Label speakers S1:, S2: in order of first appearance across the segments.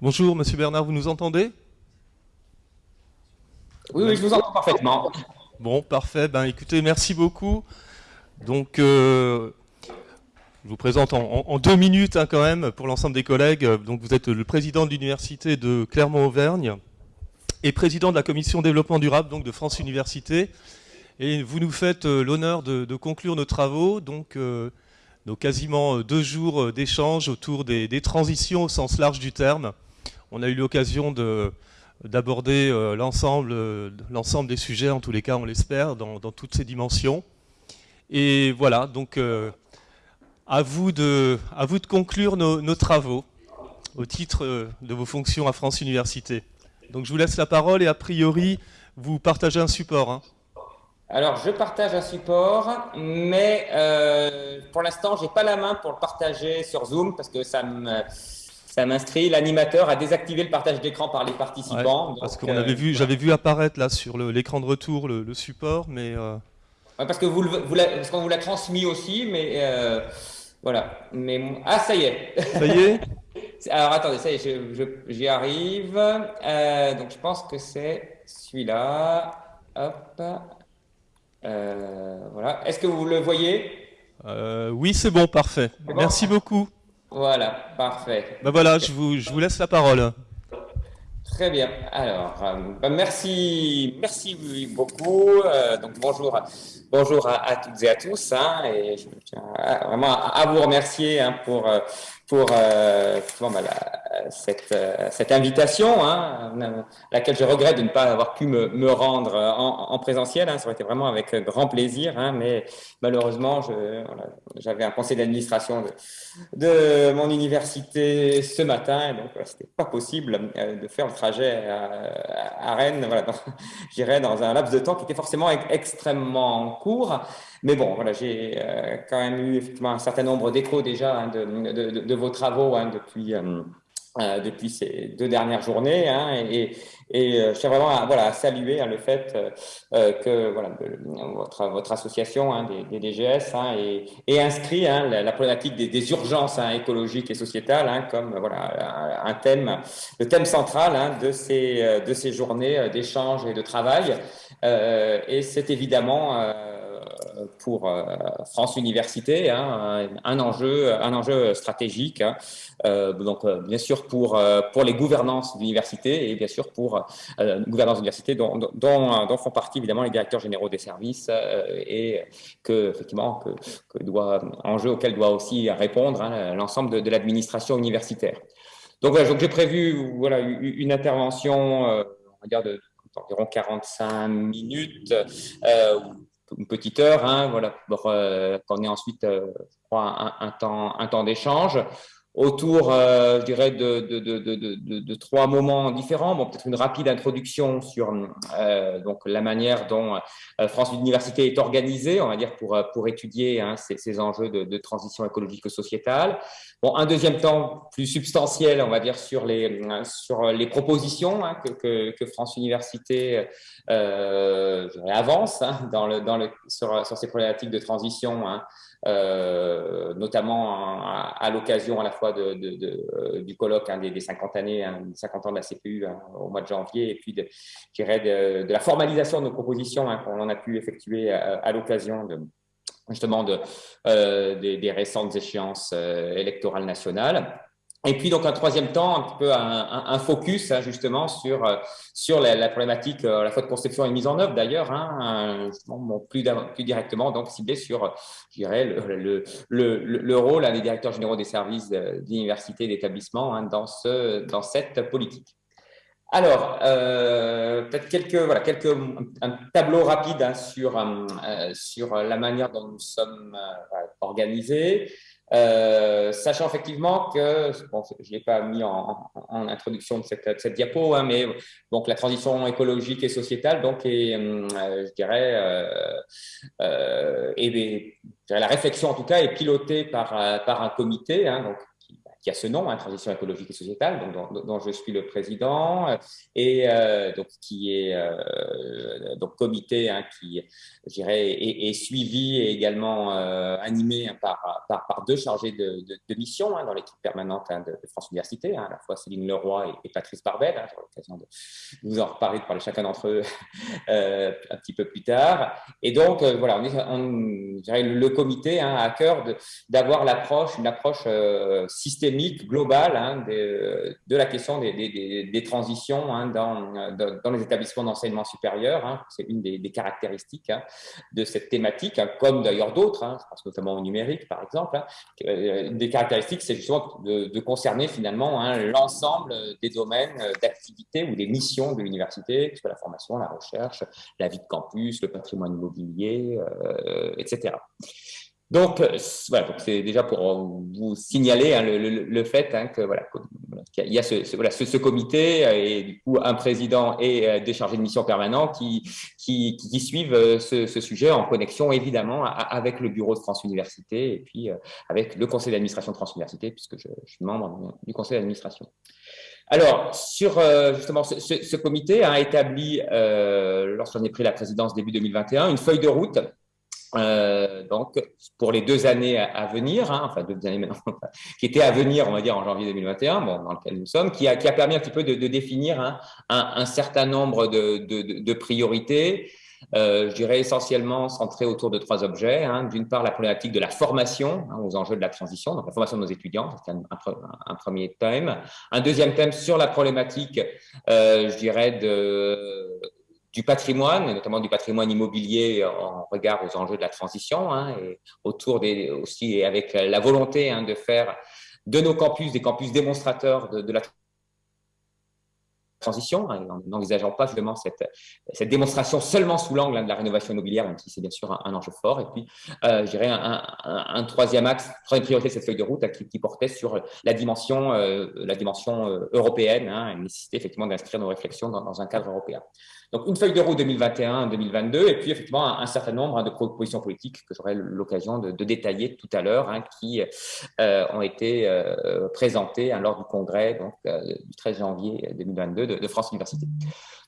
S1: Bonjour, Monsieur Bernard, vous nous entendez?
S2: Oui, oui, je vous entends parfaitement.
S1: Bon, parfait. Ben, écoutez, merci beaucoup. Donc, euh, je vous présente en, deux minutes hein, quand même pour l'ensemble des collègues. Donc, vous êtes le président de l'université de Clermont-Auvergne et président de la commission développement durable donc de France Université. Et vous nous faites euh, l'honneur de, conclure nos travaux, donc euh, nos quasiment deux jours d'échange autour des, des, transitions au sens large du terme. On a eu l'occasion de d'aborder euh, l'ensemble euh, l'ensemble des sujets, en tous les cas on l'espère, dans, toutes ces dimensions. Et voilà, donc euh, à, vous de, conclure nos, travaux au titre de vos fonctions à France Université. Donc je vous laisse la parole et a priori vous partagez un support. Hein.
S2: Alors je partage un support, mais pour l'instant j'ai pas la main pour le partager sur Zoom parce que ça me ça m'inscrit l'animateur à désactiver le partage d'écran par les participants.
S1: parce qu'on avait euh, vu, j'avais vu apparaître là sur l'écran de retour le, support, mais. Euh,
S2: parce que vous, vous parce qu'on vous l'a transmis aussi, mais euh, voilà. Mais ah ça y est.
S1: Ça y est.
S2: Alors attendez, ça y est, j'y arrive. donc je pense que c'est celui-là. Hop. voilà. Est-ce que vous le voyez?
S1: Oui, c'est bon, parfait. Merci beaucoup.
S2: Voilà, parfait.
S1: Ben voilà, je vous, je vous laisse la parole.
S2: Très bien. Alors, euh, ben merci, merci beaucoup. Euh, donc bonjour, bonjour à, toutes et à tous. Hein, et je tiens vraiment à, vous remercier hein, pour euh, pour euh, bah, cette, euh, cette, invitation, hein, laquelle je regrette de ne pas avoir pu me, me rendre en, en présentiel. Hein, ça aurait été vraiment avec grand plaisir, hein, mais malheureusement, j'avais voilà, un conseil d'administration de, de, mon université ce matin, et donc ce c'était pas possible euh, de faire le trajet à, à Rennes, voilà, j'irais dans un laps de temps qui était forcément extrêmement court. Mais bon, voilà, j'ai euh, quand même eu effectivement un certain nombre d'échos déjà hein, de, vos travaux hein, depuis, euh, euh, depuis ces deux dernières journées. Hein, et, je tiens vraiment à, saluer le fait que votre, votre association des, DGS est, inscrit la, problématique des, des urgences écologiques et sociétales comme voilà, un thème, le thème central de, ces, de ces journées d'échange et de travail. et c'est évidemment pour euh, France Université, hein, un, enjeu, un enjeu stratégique. Hein. Euh, donc, euh, bien sûr, pour, pour les gouvernances d'université et bien sûr pour euh, gouvernance d'université dont, font partie évidemment les directeurs généraux des services et que, effectivement, que, que, doit, enjeu auquel doit aussi répondre hein, l'ensemble de, l'administration universitaire. Donc, voilà, j'ai prévu voilà, une intervention, on va dire, de, d'environ 45 minutes, euh, une petite heure, hein, voilà, pour euh, qu'on ait ensuite, euh, je crois, un, temps, un temps d'échange autour, euh, je dirais, de, de, de, de, trois moments différents. Bon, peut-être une rapide introduction sur euh, donc la manière dont euh, France Université est organisée, on va dire, pour, pour étudier hein, ces, ces, enjeux de, transition écologique sociétale. Bon, un deuxième temps plus substantiel, on va dire, sur les, sur les propositions hein, que, que, que, France Université euh, avance hein, dans le, dans le, sur, sur ces problématiques de transition. Hein, euh, notamment à, l'occasion à la fois de, de, de, euh, du colloque hein, des, des, 50 années, hein, 50 ans de la CPU hein, au mois de janvier, et puis de, de, de la formalisation de nos propositions hein, qu'on a pu effectuer à, à l'occasion de justement de, euh, des, des, récentes échéances euh, électorales nationales. Et puis donc un troisième temps, un petit peu un, un, focus hein, justement sur euh, sur la, la, problématique euh, la fois de conception et mise en œuvre d'ailleurs, hein, plus, plus directement donc ciblé sur, je dirais, le, le, le, le rôle hein, des directeurs généraux des services d'université et d'établissement hein, dans ce dans cette politique. Alors, euh, peut-être quelques voilà quelques un tableau rapide hein, sur euh, sur la manière dont nous sommes euh, organisés. Sachant effectivement que, bon, je l'ai pas mis en, introduction de cette, diapo, hein, mais donc la transition écologique et sociétale, donc, est, je dirais, et la réflexion en tout cas est pilotée par, par un comité, hein, donc, qui, a ce nom, hein, Transition écologique et sociétale, dont, je suis le président, et donc qui est donc comité hein, qui, dirais, est, suivi et également animé par, par, par, deux chargés de, mission dans l'équipe permanente de, France Université, à la fois Céline Leroy et, Patrice Barbel. J'aurai l'occasion de vous en reparler, de parler chacun d'entre eux un petit peu plus tard. Et donc, voilà, on, on dirais, le comité a à cœur d'avoir l'approche, une approche systémique, globale hein, de, la question des, transitions hein, dans, dans, les établissements d'enseignement supérieur. Hein. C'est une des, caractéristiques de cette thématique, comme d'ailleurs d'autres, je pense notamment au numérique par exemple. Une des caractéristiques, c'est justement de, de, concerner finalement l'ensemble des domaines d'activité ou des missions de l'université, que ce soit la formation, la recherche, la vie de campus, le patrimoine immobilier, euh, etc. Donc, euh, voilà, c'est déjà pour vous signaler hein, le, fait hein, que voilà, qu'il y a ce, voilà, ce, comité euh, et du coup un président et euh, des chargés de mission permanents qui, qui, suivent ce, sujet en connexion évidemment avec le bureau de France Université et puis avec le conseil d'administration de France Université puisque je, suis membre du conseil d'administration. Alors, sur justement ce, comité a établi, euh, lorsqu'on a pris la présidence début 2021, une feuille de route euh, donc, pour les deux années à, venir, hein, enfin deux années maintenant, qui étaient à venir, on va dire en janvier 2021, bon, dans lequel nous sommes, qui a, permis un petit peu de, définir hein, un, certain nombre de, priorités, euh, je dirais essentiellement centrées autour de trois objets. Hein. D'une part, la problématique de la formation aux enjeux de la transition, donc la formation de nos étudiants, c'est un, un, premier thème. Un deuxième thème sur la problématique, euh, je dirais, de du patrimoine, notamment du patrimoine immobilier en regard aux enjeux de la transition, hein, et autour des aussi avec la volonté hein, de faire de nos campus des campus démonstrateurs de, la transition, hein, en n'envisageant pas justement cette, cette démonstration seulement sous l'angle de la rénovation immobilière, même si c'est bien sûr un, enjeu fort. Et puis, euh, je dirais un, troisième axe, troisième priorité de cette feuille de route qui, portait sur la dimension, euh, la dimension euh, européenne, hein, nécessité effectivement d'inscrire nos réflexions dans, un cadre européen. Donc, une feuille de route 2021-2022, et puis effectivement un, certain nombre hein, de propositions politiques que j'aurai l'occasion de, détailler tout à l'heure, hein, qui euh, ont été euh, présentées hein, lors du congrès euh, du 13 janvier 2022 de, France Université.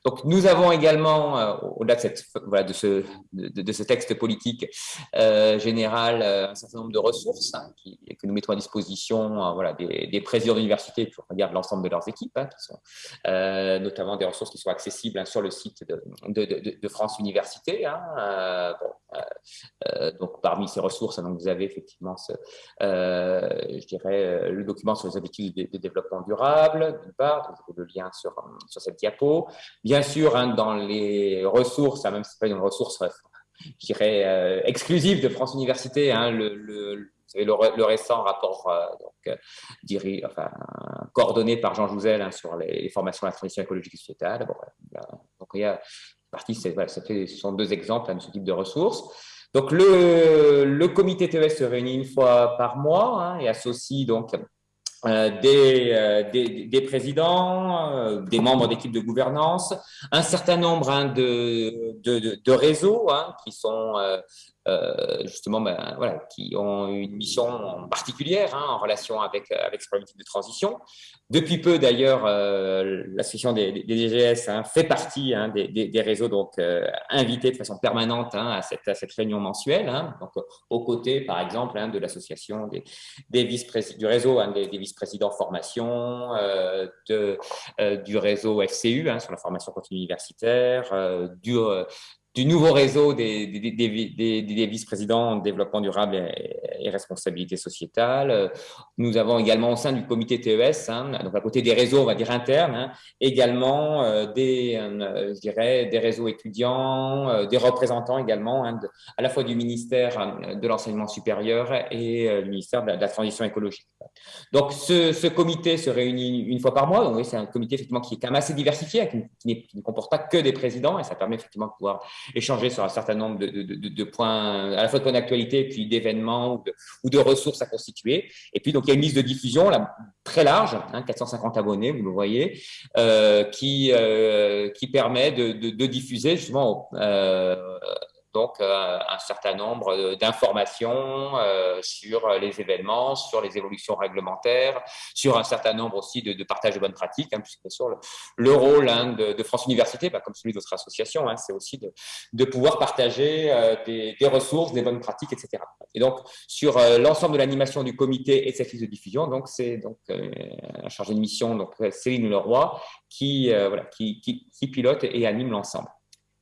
S2: Donc, nous avons également, au-delà de, ce, texte politique général, un certain nombre de ressources que nous mettons à disposition voilà, des, présidents d'université pour regarder l'ensemble de leurs équipes, notamment des ressources qui sont accessibles sur le site de, France Université. Hein, bon, donc, parmi ces ressources, donc, vous avez effectivement, je dirais, le document sur les objectifs de, développement durable, d'une part, le lien sur, sur cette diapo. Bien sûr, hein, dans les ressources, hein, même si ce n'est pas une ressource, je dirais, euh, exclusive de France Université, hein, le, le, le, récent rapport euh, euh, coordonné par Jean Jouzel hein, sur les, formations à la transition écologique et sociétale. Donc, il y a partie, ça fait, ce sont deux exemples de ce type de ressources. Donc, le, le comité TES se réunit une fois par mois et associe donc euh, des, des, présidents, des membres d'équipes de gouvernance, un certain nombre hein, de, de, réseaux hein, qui sont euh, justement, ben, qui ont une mission particulière hein, en relation avec, avec ces problématiques de transition. Depuis peu, d'ailleurs, euh, l'association des, DGS hein, fait partie hein, des, réseaux donc euh, invités de façon permanente à, cette, à cette réunion mensuelle. Donc, aux côtés, par exemple, de l'association des, des du réseau des, vice-présidents formation, euh, de, euh, du réseau FCU sur la formation continue universitaire, du du nouveau réseau des, vice-présidents en développement durable et, responsabilité sociétale. Nous avons également au sein du comité TES, hein, donc à côté des réseaux, on va dire internes, hein, également euh, des, euh, je dirais, des réseaux étudiants, euh, des représentants également, hein, à la fois du ministère de l'enseignement supérieur et du ministère de la, transition écologique. Donc, ce, comité se réunit une fois par mois. Donc, oui, c'est un comité effectivement qui est quand même assez diversifié, qui, qui ne comporte pas que des présidents, et ça permet effectivement de pouvoir échanger sur un certain nombre de, points, à la fois de points d'actualité, puis d'événements ou, de, ressources à constituer. Et puis, donc, il y a une liste de diffusion très large, hein, 450 abonnés, vous le voyez, euh, qui, euh, qui permet de, diffuser justement euh, donc un certain nombre d'informations sur les événements, sur les évolutions réglementaires, sur un certain nombre aussi de, de partage de bonnes pratiques, hein, puisque sur le, le rôle hein, de, de, France Université, bah, comme celui de votre association, hein, c'est aussi de, de, pouvoir partager des, des, ressources, des bonnes pratiques, etc. Et donc, sur l'ensemble de l'animation du comité et de cette liste de diffusion, donc c'est donc un chargé de mission, donc Céline Leroy, qui, voilà, qui, qui, qui pilote et anime l'ensemble.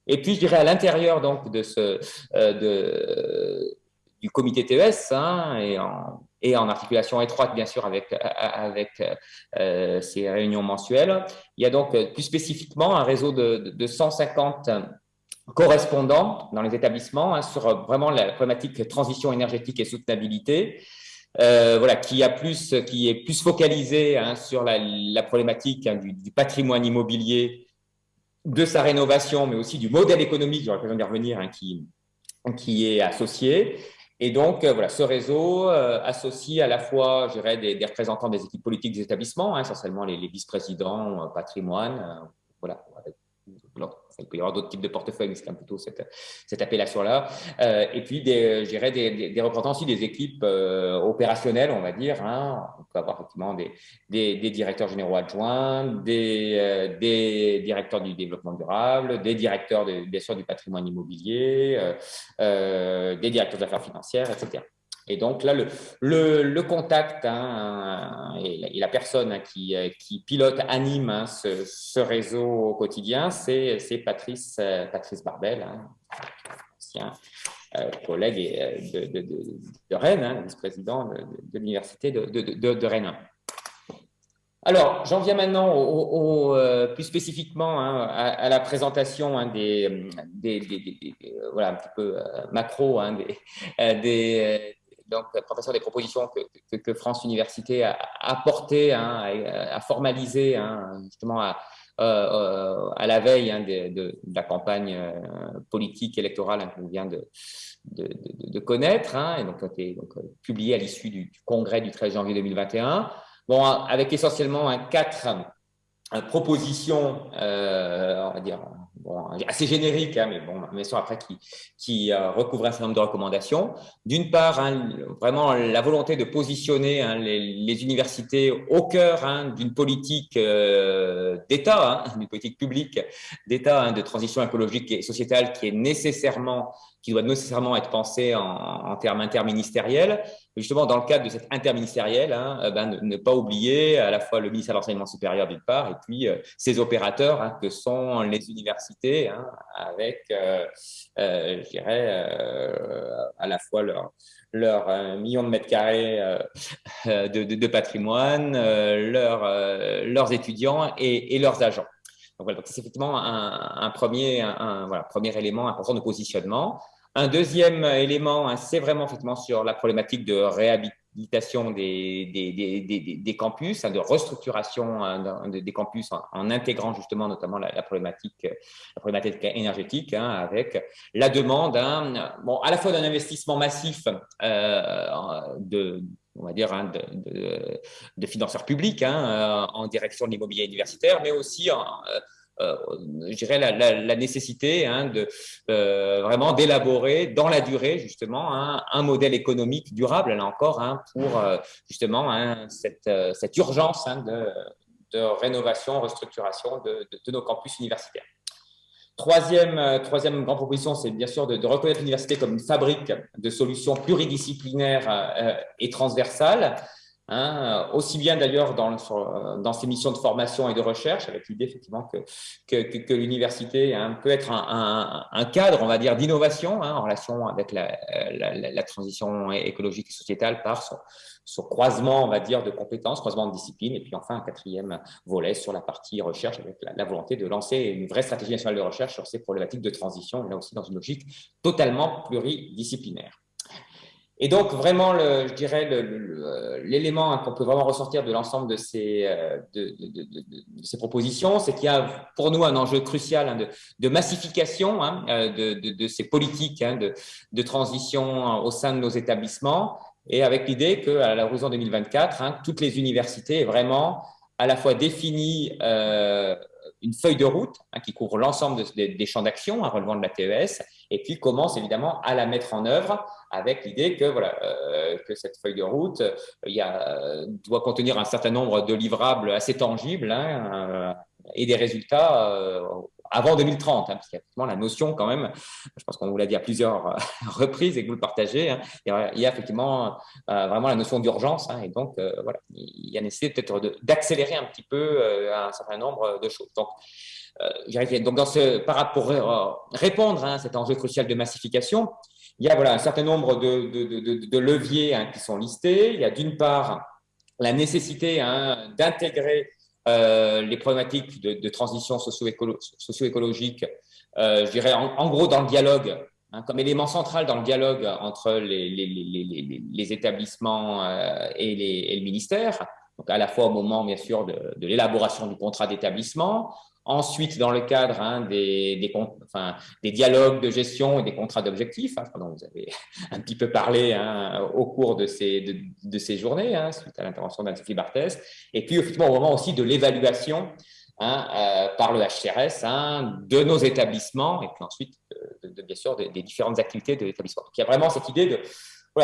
S2: Et puis, je dirais à l'intérieur donc de ce euh, du comité TES hein, et, en, articulation étroite bien sûr avec avec euh, ces réunions mensuelles, il y a donc plus spécifiquement un réseau de, de 150 correspondants dans les établissements hein, sur vraiment la problématique transition énergétique et soutenabilité. Euh, voilà, qui a plus, qui est plus focalisé hein, sur la, problématique du, patrimoine immobilier de sa rénovation, mais aussi du modèle économique, j'aurais besoin d'y revenir, hein, qui, qui est associé. Et donc, euh, voilà, ce réseau euh, associe à la fois, je dirais, des, représentants des équipes politiques des établissements, hein, essentiellement les, vice-présidents, euh, patrimoine, euh, il peut y avoir d'autres types de portefeuilles, mais c'est plutôt cette, cette appellation-là. Euh, et puis, des, je dirais, des, des, des, représentants aussi des équipes euh, opérationnelles, on va dire. Hein. On peut avoir effectivement des, des, directeurs généraux adjoints, des, euh, des directeurs du développement durable, des directeurs, de, bien sûr, du patrimoine immobilier, euh, euh, des directeurs d'affaires financières, etc. Et donc là, le, contact hein, et, la, et, la, personne hein, qui, qui, pilote, anime hein, ce, réseau au quotidien, c'est Patrice, euh, Patrice Barbel, ancien euh, collègue euh, de, Rennes, vice-président de, l'université de, Rennes. Alors, j'en viens maintenant euh, plus spécifiquement à, la présentation des, voilà un petit peu euh, macro des, donc professeur des propositions que, France Université a apportées, hein, a, a, formalisé hein, justement à, euh, à, la veille hein, de, la campagne euh, politique électorale qu'on vient de, connaître, et donc, été, donc à l'issue du, du, congrès du 13 janvier 2021. Bon, avec essentiellement un quatre propositions, euh, on va dire, bon, assez génériques, hein, mais bon, mais sont après qui, qui euh, recouvrent un certain nombre de recommandations. D'une part, hein, vraiment la volonté de positionner hein, les, les, universités au cœur hein, d'une politique euh, d'État, hein, d'une politique publique d'État hein, de transition écologique et sociétale qui est nécessairement qui doit nécessairement être pensée en, en termes interministériels justement, dans le cadre de cette interministérielle, hein, euh, ben, ne, pas oublier à la fois le ministère de l'Enseignement supérieur d'une part, et puis euh, ces opérateurs hein, que sont les universités, hein, avec, euh, euh, je dirais, euh, à la fois leur, leur millions de mètres carrés de, de, de, patrimoine, leur, leurs étudiants et, et, leurs agents. Donc voilà, c'est effectivement un, premier, un, voilà, premier élément important de positionnement. Un deuxième élément, hein, c'est vraiment effectivement sur la problématique de réhabilitation des, des, des, des campus, hein, de restructuration hein, des campus en, intégrant justement notamment la, la, problématique, la problématique énergétique avec la demande bon, à la fois d'un investissement massif euh, de on va dire, hein, de, financeurs publics hein, en direction de l'immobilier universitaire, mais aussi euh, euh, je dirais, la, nécessité hein, de euh, vraiment d'élaborer dans la durée justement un modèle économique durable, là encore, pour euh, justement cette, euh, urgence de, rénovation, restructuration de, de, nos campus universitaires. Troisième, euh, troisième grande proposition, c'est bien sûr de, reconnaître l'université comme une fabrique de solutions pluridisciplinaires euh, et transversales Hein, aussi bien d'ailleurs dans, dans ces missions de formation et de recherche, avec l'idée effectivement que, que, que l'université hein, peut être un, un, un, cadre, on va dire, d'innovation hein, en relation avec la, la, la, transition écologique et sociétale par son, son, croisement, on va dire, de compétences, croisement de disciplines, et puis enfin un quatrième volet sur la partie recherche avec la, volonté de lancer une vraie stratégie nationale de recherche sur ces problématiques de transition, là aussi dans une logique totalement pluridisciplinaire. Et donc, vraiment, je dirais, l'élément qu'on peut vraiment ressortir de l'ensemble de ces, euh, de, ces propositions, c'est qu'il y a pour nous un enjeu crucial hein, de, massification hein, euh, de, ces politiques hein, de, transition au sein de nos établissements, et avec l'idée qu'à l'horizon 2024, toutes les universités vraiment à la fois définies euh, une feuille de route hein, qui couvre l'ensemble des champs d'action hein, relevant de la TES, et puis commence évidemment à la mettre en œuvre avec l'idée que, voilà, que cette feuille de route a, doit contenir un certain nombre de livrables assez tangibles hein, et des résultats avant 2030, hein, parce qu'il y a la notion quand même, je pense qu'on vous l'a dit à plusieurs reprises et que vous le partagez, hein, il, y a, effectivement euh, vraiment la notion d'urgence, hein, et donc euh, voilà, il y a nécessité peut-être d'accélérer un petit peu euh, un certain nombre de choses. Donc, donc dans ce, pour répondre à cet enjeu crucial de massification, il y a voilà, un certain nombre de leviers qui sont listés. Il y a d'une part la nécessité d'intégrer euh, les problématiques de, transition socio-écologique, euh, je dirais en, gros dans le dialogue, hein, comme élément central dans le dialogue entre les, établissements euh, et, le ministère, donc à la fois au moment bien sûr de l'élaboration du contrat d'établissement, Ensuite, dans le cadre hein, des, des, enfin, des, dialogues de gestion et des contrats d'objectifs, hein, dont vous avez un petit peu parlé hein, au cours de ces, de, ces journées, suite à l'intervention d'Anne-Sophie Barthès, et puis effectivement au moment aussi de l'évaluation euh, par le HCRS de nos établissements, et puis ensuite, de, bien sûr, des, différentes activités de l'établissement. Donc, il y a vraiment cette idée de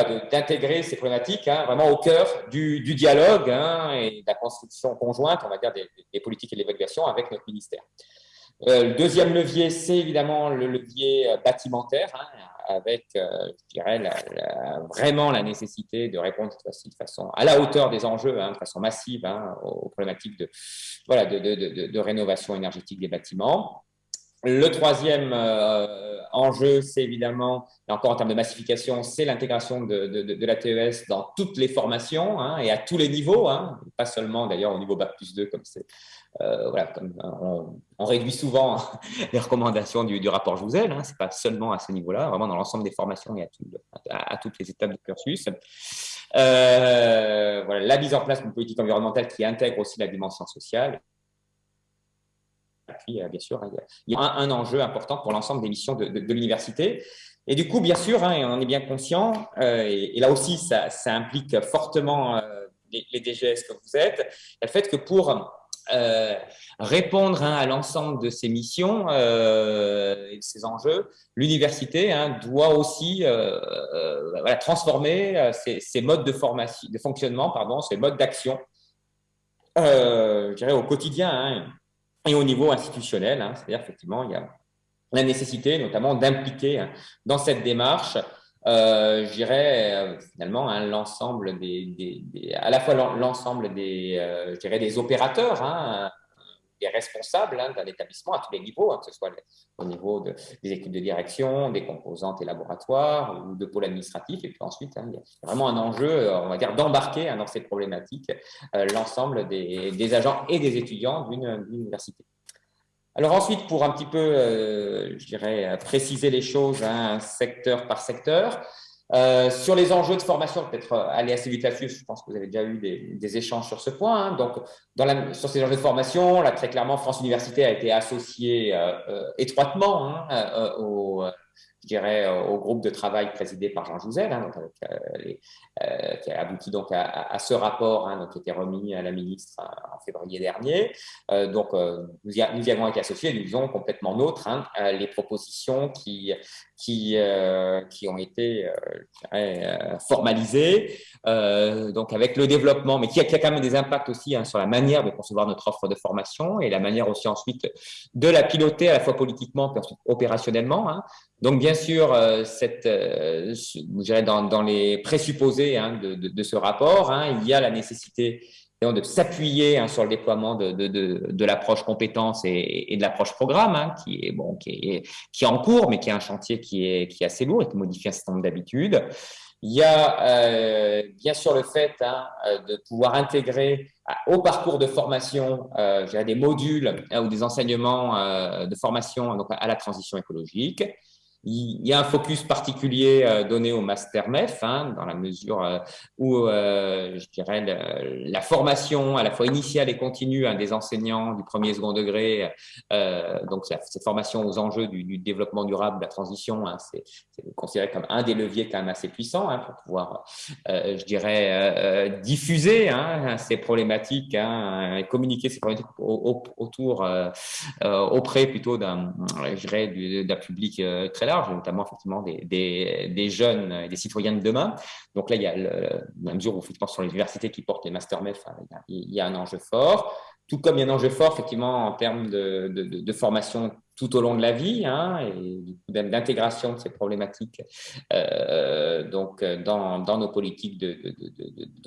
S2: d'intégrer ces problématiques hein, vraiment au cœur du, dialogue hein, et de la construction conjointe, on va dire, des, politiques et de l'évaluation avec notre ministère. Euh, le deuxième levier, c'est évidemment le levier euh, bâtimentaire, hein, avec, euh, je dirais, vraiment la nécessité de répondre de façon à la hauteur des enjeux, de façon massive, aux problématiques de, voilà, de, rénovation énergétique des bâtiments. Le troisième euh, enjeu, c'est évidemment, et encore en termes de massification, c'est l'intégration de, de, la TES dans toutes les formations hein, et à tous les niveaux, hein, pas seulement d'ailleurs au niveau Bac plus 2, comme c'est. Euh, voilà, comme on, réduit souvent les recommandations du, rapport Jouzel, hein, c'est pas seulement à ce niveau-là, vraiment dans l'ensemble des formations et à, à, toutes les étapes du cursus. Euh, voilà, la mise en place d'une politique environnementale qui intègre aussi la dimension sociale puis, euh, bien sûr, il y a un, enjeu important pour l'ensemble des missions de, l'université. Et du coup, bien sûr, hein, on en est bien conscient, euh, et, là aussi, ça, implique fortement euh, les, DGS que vous êtes, le fait que pour répondre hein, à l'ensemble de ces missions et de ces enjeux, l'université hein, doit aussi transformer ses, modes de, de fonctionnement, pardon, ses modes d'action, je dirais au quotidien. Et au niveau institutionnel, hein, c'est-à-dire effectivement, il y a la nécessité notamment d'impliquer hein, dans cette démarche, euh, je dirais euh, finalement hein, l'ensemble des, à la fois l'ensemble des, euh, je dirais des opérateurs, des responsables hein, d'un établissement à tous les niveaux, hein, que ce soit au niveau des équipes de direction, des composantes et laboratoires ou de pôles administratifs. Et puis ensuite, hein, il y a vraiment un enjeu, on va dire, d'embarquer dans ces problématiques euh, l'ensemble des, agents et des étudiants d'une université. Alors ensuite, pour un petit peu, euh, je dirais, préciser les choses secteur par secteur, euh, sur les enjeux de formation, peut-être euh, aller assez vite là-dessus, je pense que vous avez déjà eu des, échanges sur ce point. Hein. Donc, sur ces enjeux de formation, là, très clairement, France Université a été associée euh, étroitement hein, au, je dirais, au groupe de travail présidé par Jean Jouzel, hein, qui a abouti donc à, ce rapport donc, qui a été remis à la ministre en février dernier. donc, nous y, nous y, avons été associés, nous faisons complètement nôtres les propositions qui, qui, euh, qui ont été euh, euh, formalisés, donc avec le développement, mais qui a, quand même des impacts aussi hein, sur la manière de concevoir notre offre de formation et la manière aussi ensuite de la piloter à la fois politiquement et ensuite opérationnellement. Hein. Donc bien sûr, cette, dans, dans les présupposés hein, de, de, ce rapport, il y a la nécessité de s'appuyer hein, sur le déploiement de, de, l'approche compétence et, de l'approche programme, hein, qui, est, bon, qui, est, qui est en cours, mais qui est un chantier qui est, qui est assez lourd et qui modifie un certain nombre d'habitudes. Il y a euh, bien sûr le fait hein, de pouvoir intégrer au parcours de formation euh, des modules ou des enseignements euh, de formation donc, à la transition écologique. Il y a un focus particulier euh, donné au master MEF, hein, dans la mesure euh, où, euh, je dirais, la formation à la fois initiale et continue hein, des enseignants du premier et second degré, donc cette formation aux enjeux du, développement durable, de la transition, hein, c'est considéré comme un des leviers quand même assez puissants hein, pour pouvoir, je dirais, diffuser ces problématiques et communiquer ces problématiques autour, auprès plutôt d'un public très large notamment effectivement des, des, jeunes et des citoyens de demain. Donc là, il y a le, la mesure où effectivement sur les universités qui portent les master MEF, il y a un enjeu fort. Tout comme il y a un enjeu fort effectivement en termes de, de formation tout au long de la vie hein, et d'intégration de ces problématiques euh, donc dans, dans, nos politiques de,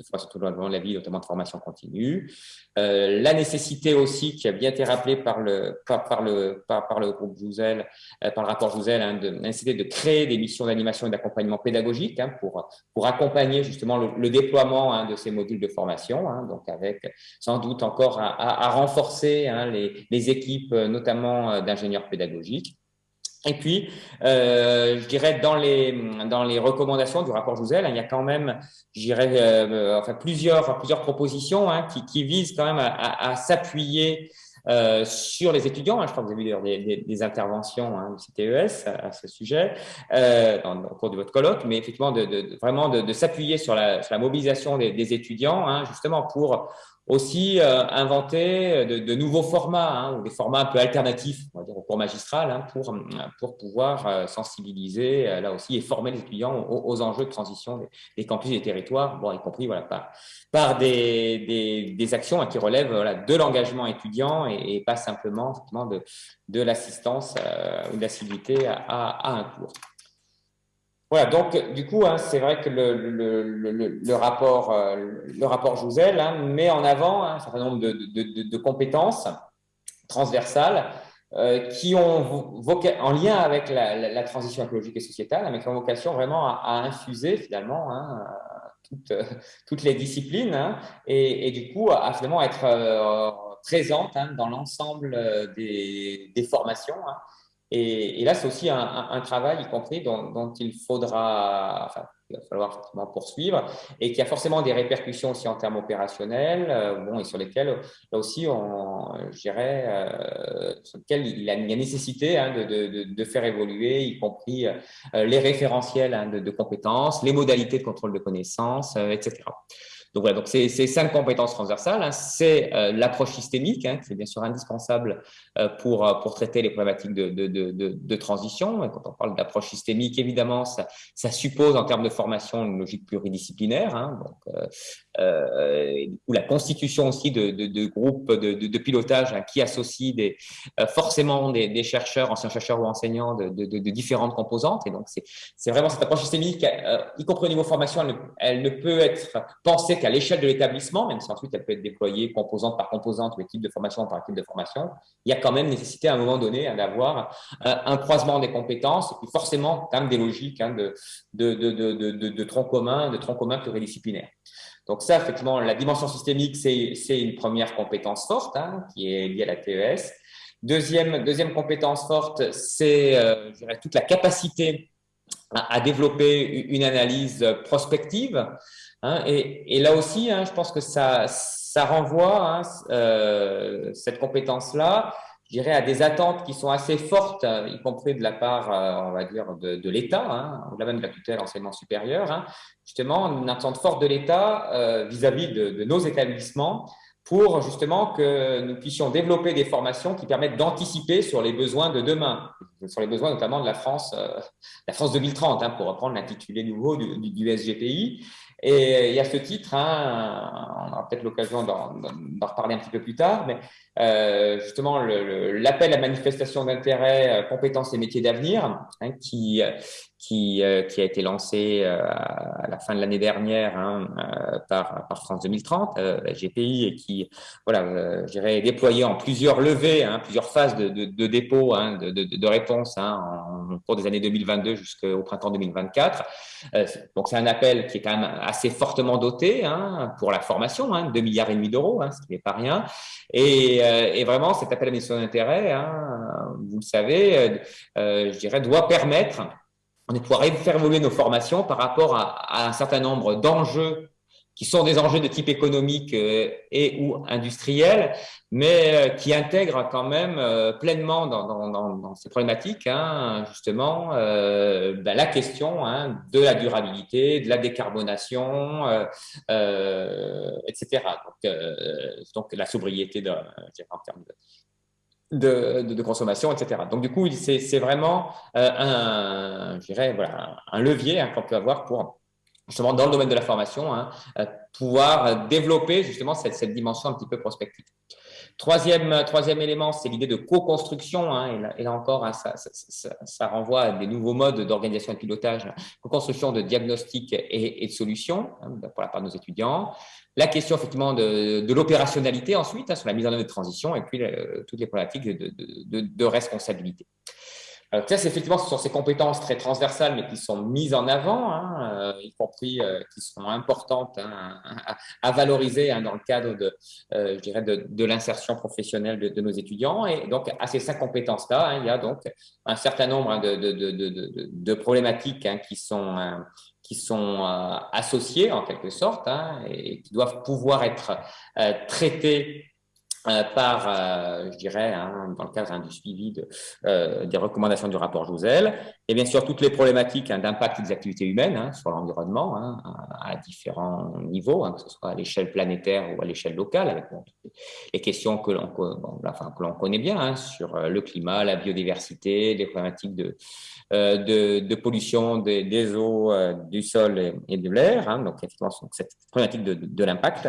S2: formation tout au long de la vie, notamment de formation continue. Euh, la nécessité aussi qui a bien été rappelée par le, par, le, par, le groupe Jouzel, euh, par le rapport Jouzel, hein, de, la de créer des missions d'animation et d'accompagnement pédagogique hein, pour, pour accompagner justement le, déploiement de ces modules de formation, donc avec sans doute encore à, renforcer les, équipes, notamment euh, pédagogique. Et puis, euh, je dirais, dans les, dans les recommandations du rapport Jouzel, il y a quand même, je euh, enfin, plusieurs, plusieurs propositions hein, qui, qui, visent quand même à, s'appuyer euh, sur les étudiants. Hein. je crois que vous avez vu des, des, interventions hein, du CTES à, ce sujet au cours de votre colloque, mais effectivement, de, vraiment de, s'appuyer sur la, mobilisation des, étudiants, hein, justement pour aussi euh, inventer de, de, nouveaux formats, hein, ou des formats un peu alternatifs, on va dire au cours magistral, hein, pour, pour pouvoir euh, sensibiliser euh, là aussi et former les étudiants aux, enjeux de transition des, des, campus et des territoires, bon, y compris voilà, par, par des, des, des actions hein, qui relèvent voilà, de l'engagement étudiant et, et, pas simplement de, de l'assistance ou de l'assiduité à, à, un cours. Voilà, donc du coup, hein, c'est vrai que le, le, le, rapport, euh, le rapport Jouzel hein, met en avant hein, un certain nombre de, de, compétences transversales euh, qui ont en lien avec la, transition écologique et sociétale, mais qui ont vocation vraiment à, infuser finalement hein, toutes, toutes, les disciplines hein, et, et, du coup à, finalement être euh, présente hein, dans l'ensemble des, des, formations. Et, et, là, c'est aussi un, un, travail, y compris, dont, dont il faudra, enfin, il va falloir poursuivre et qui a forcément des répercussions aussi en termes opérationnels, euh, bon, et sur lesquels, là aussi, on, je dirais, euh, sur lesquels il y a, il y a nécessité hein, de, de, de, faire évoluer, y compris euh, les référentiels hein, de, de, compétences, les modalités de contrôle de connaissances, euh, etc. Donc voilà, donc c'est cinq compétences transversales. Hein. C'est euh, l'approche systémique, hein, qui est bien sûr indispensable euh, pour, euh, pour traiter les problématiques de, de, de, de transition. Et quand on parle d'approche systémique, évidemment, ça, ça, suppose en termes de formation une logique pluridisciplinaire, hein, donc, euh, ou la constitution aussi de, de groupes de, pilotage hein, qui associent des, forcément des, des, chercheurs, anciens chercheurs ou enseignants de, différentes composantes. Et donc, c'est vraiment cette approche systémique, y compris au niveau formation, elle ne, elle ne peut être pensée qu'à l'échelle de l'établissement, même si ensuite elle peut être déployée composante par composante ou équipe de formation par équipe de formation, il y a quand même nécessité à un moment donné d'avoir euh, un croisement des compétences et puis forcément quand des logiques hein, de, de, de, de, de tronc commun, de tronc commun pluridisciplinaire. Donc ça, effectivement, la dimension systémique, c'est une première compétence forte hein, qui est liée à la TES. Deuxième, deuxième compétence forte, c'est euh, toute la capacité à, à, développer une analyse prospective. Hein, et, et, là aussi, hein, je pense que ça, ça renvoie, hein, euh, cette compétence-là, je dirais, à des attentes qui sont assez fortes, y compris de la part, euh, on va dire, de, de l'État, hein, ou même de la tutelle enseignement supérieur, hein, justement, une attente forte de l'État euh, vis-à-vis de, de, nos établissements pour justement que nous puissions développer des formations qui permettent d'anticiper sur les besoins de demain, sur les besoins notamment de la France, euh, la France 2030, hein, pour reprendre l'intitulé nouveau du, du, du SGPI. Et, et, à ce titre, hein, on aura peut-être l'occasion d'en reparler un petit peu plus tard, mais euh, justement l'appel à manifestation d'intérêt, euh, compétences et métiers d'avenir, hein, qui, qui, euh, qui, a été lancé euh, à la fin de l'année dernière hein, par, par, France 2030, la GPI, et qui voilà, je déployé en plusieurs levées, hein, plusieurs phases de, de, de dépôt hein, de, de, de réponses hein, au cours des années 2022 jusqu'au printemps 2024. donc c'est un appel qui est quand même assez fortement doté hein, pour la formation, hein, 2 milliards et demi d'euros, hein, ce qui n'est pas rien. Et, euh, et, vraiment, cet appel à mission d'intérêt, vous le savez, euh, je dirais, doit permettre de pouvoir faire évoluer nos formations par rapport à, un certain nombre d'enjeux qui sont des enjeux de type économique euh, et ou industriel, mais euh, qui intègrent quand même euh, pleinement dans, ces problématiques, hein, justement, ben, la question hein, de la durabilité, de la décarbonation, etc. Donc, donc, la sobriété de, en termes de, de, de, consommation, etc. Donc, du coup, c'est vraiment un, je dirais, voilà, un levier hein, qu'on peut avoir pour justement dans le domaine de la formation, hein, euh, pouvoir développer justement cette, cette, dimension un petit peu prospective. Troisième, troisième élément, c'est l'idée de co-construction. Hein, et, là, encore, hein, ça, ça, ça, renvoie à des nouveaux modes d'organisation et de pilotage, co-construction de diagnostics et, et, de solutions hein, pour la part de nos étudiants. La question effectivement de, l'opérationnalité ensuite, hein, sur la mise en œuvre de transition, et puis euh, toutes les problématiques de, responsabilité. Ça, c'est effectivement ce sont ces compétences très transversales, mais qui sont mises en avant, hein, euh, y compris euh, qui sont importantes hein, à, valoriser dans le cadre de, je dirais, de, l'insertion professionnelle de, nos étudiants. Et donc, à ces cinq compétences-là, il y a donc un certain nombre de, problématiques qui sont qui sont associées en quelque sorte et qui doivent pouvoir être euh, par, euh, je dirais, hein, dans le cadre hein, du suivi de, euh, des recommandations du rapport Jouzel, et bien sûr toutes les problématiques hein, d'impact des activités humaines sur l'environnement à, différents niveaux, que ce soit à l'échelle planétaire ou à l'échelle locale, avec les questions que l'on enfin, que l'on connaît bien sur le climat, la biodiversité, les problématiques de, de, de, pollution des, eaux, du sol et, de l'air, donc effectivement cette problématique de, l'impact.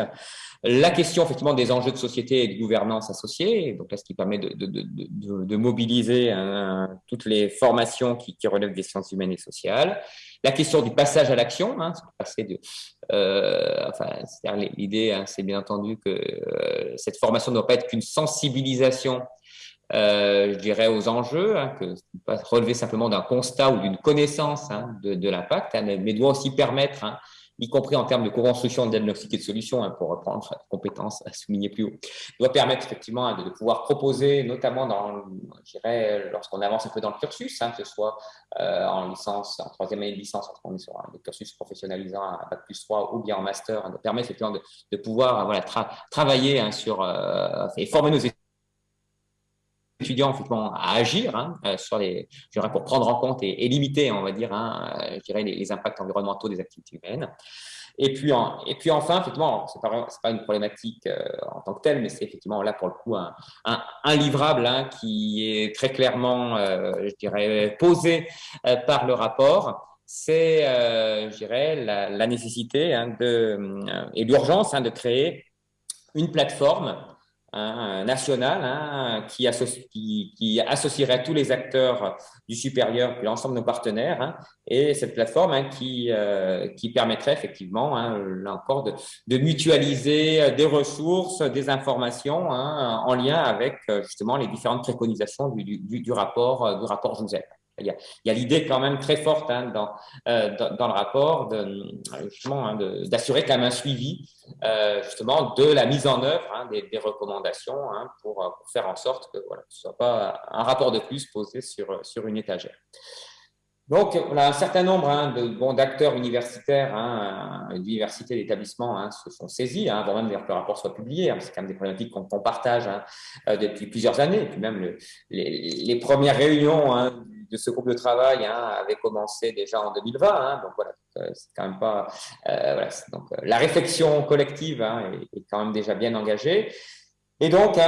S2: La question effectivement des enjeux de société et de gouvernance associée, donc là ce qui permet de, de, mobiliser hein, toutes les formations qui, qui, relèvent des sciences humaines et sociales. La question du passage à l'action, hein, euh, l'idée, hein, c'est bien entendu que euh, cette formation ne doit pas être qu'une sensibilisation euh, je dirais, aux enjeux, hein, que pas relever simplement d'un constat ou d'une connaissance hein, de, l'impact, mais, doit aussi permettre y compris en termes de co-construction, de diagnostic et de solutions, hein, pour reprendre la compétence à souligner plus haut, doit permettre effectivement hein, de, pouvoir proposer, notamment dans, je dirais, lorsqu'on avance un peu dans le cursus, hein, que ce soit euh, en licence, en troisième année de licence, on est sur un cursus professionnalisant à Bac plus 3 ou bien en master, de permettre effectivement de, pouvoir voilà, tra travailler sur euh, et former nos étudiants étudiants effectivement à agir hein, euh, sur les, pour prendre en compte et, limiter, on va dire, hein, euh, les, impacts environnementaux des activités humaines. Et puis, et puis enfin, effectivement, c'est pas, pas une problématique euh, en tant que telle, mais c'est effectivement là pour le coup un, un, livrable hein, qui est très clairement, je dirais, posé par le rapport c'est, je dirais, la, la nécessité de, et l'urgence de créer une plateforme hein, national hein, qui, associe, qui, qui, associerait tous les acteurs du supérieur puis l'ensemble de nos partenaires hein, et cette plateforme hein, qui, euh, qui permettrait effectivement, hein, là encore, de, de, mutualiser des ressources, des informations hein, en lien avec euh, justement les différentes préconisations du, du, du rapport, euh, du rapport Joseph. Il y a, l'idée quand même très forte hein, dans, euh, dans, dans, le rapport de, justement hein, d'assurer quand même un suivi euh, justement de la mise en œuvre hein, des, recommandations pour, faire en sorte que voilà, ce ne soit pas un rapport de plus posé sur, sur une étagère. Donc, un certain nombre d'acteurs universitaires, hein, d'universités, d'établissements se sont saisis, avant même que le rapport soit publié. C'est quand même des problématiques qu'on qu partage euh, depuis plusieurs années. Et puis même le, les, les, premières réunions de ce groupe de travail hein, avait commencé déjà en 2020. Hein, donc voilà, euh, c'est quand même pas. Euh, donc euh, la réflexion collective hein, est, quand même déjà bien engagée. Et donc,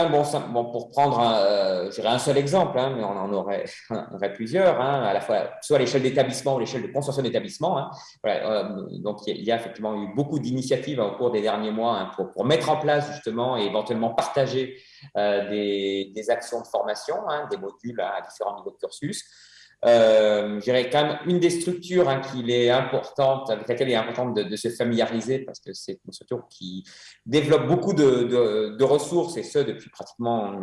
S2: bon, pour prendre un, euh, un seul exemple, mais on en aurait, aurait plusieurs, à la fois soit à l'échelle d'établissement ou l'échelle de consortium d'établissement. Donc, il y, a effectivement eu beaucoup d'initiatives au cours des derniers mois pour, mettre en place justement et éventuellement partager des, des, actions de formation, des modules à différents niveaux de cursus. Euh, je dirais quand même une des structures hein, qu'il est importante, avec laquelle il est important de, se familiariser parce que c'est une structure qui développe beaucoup de, de, ressources et ce depuis pratiquement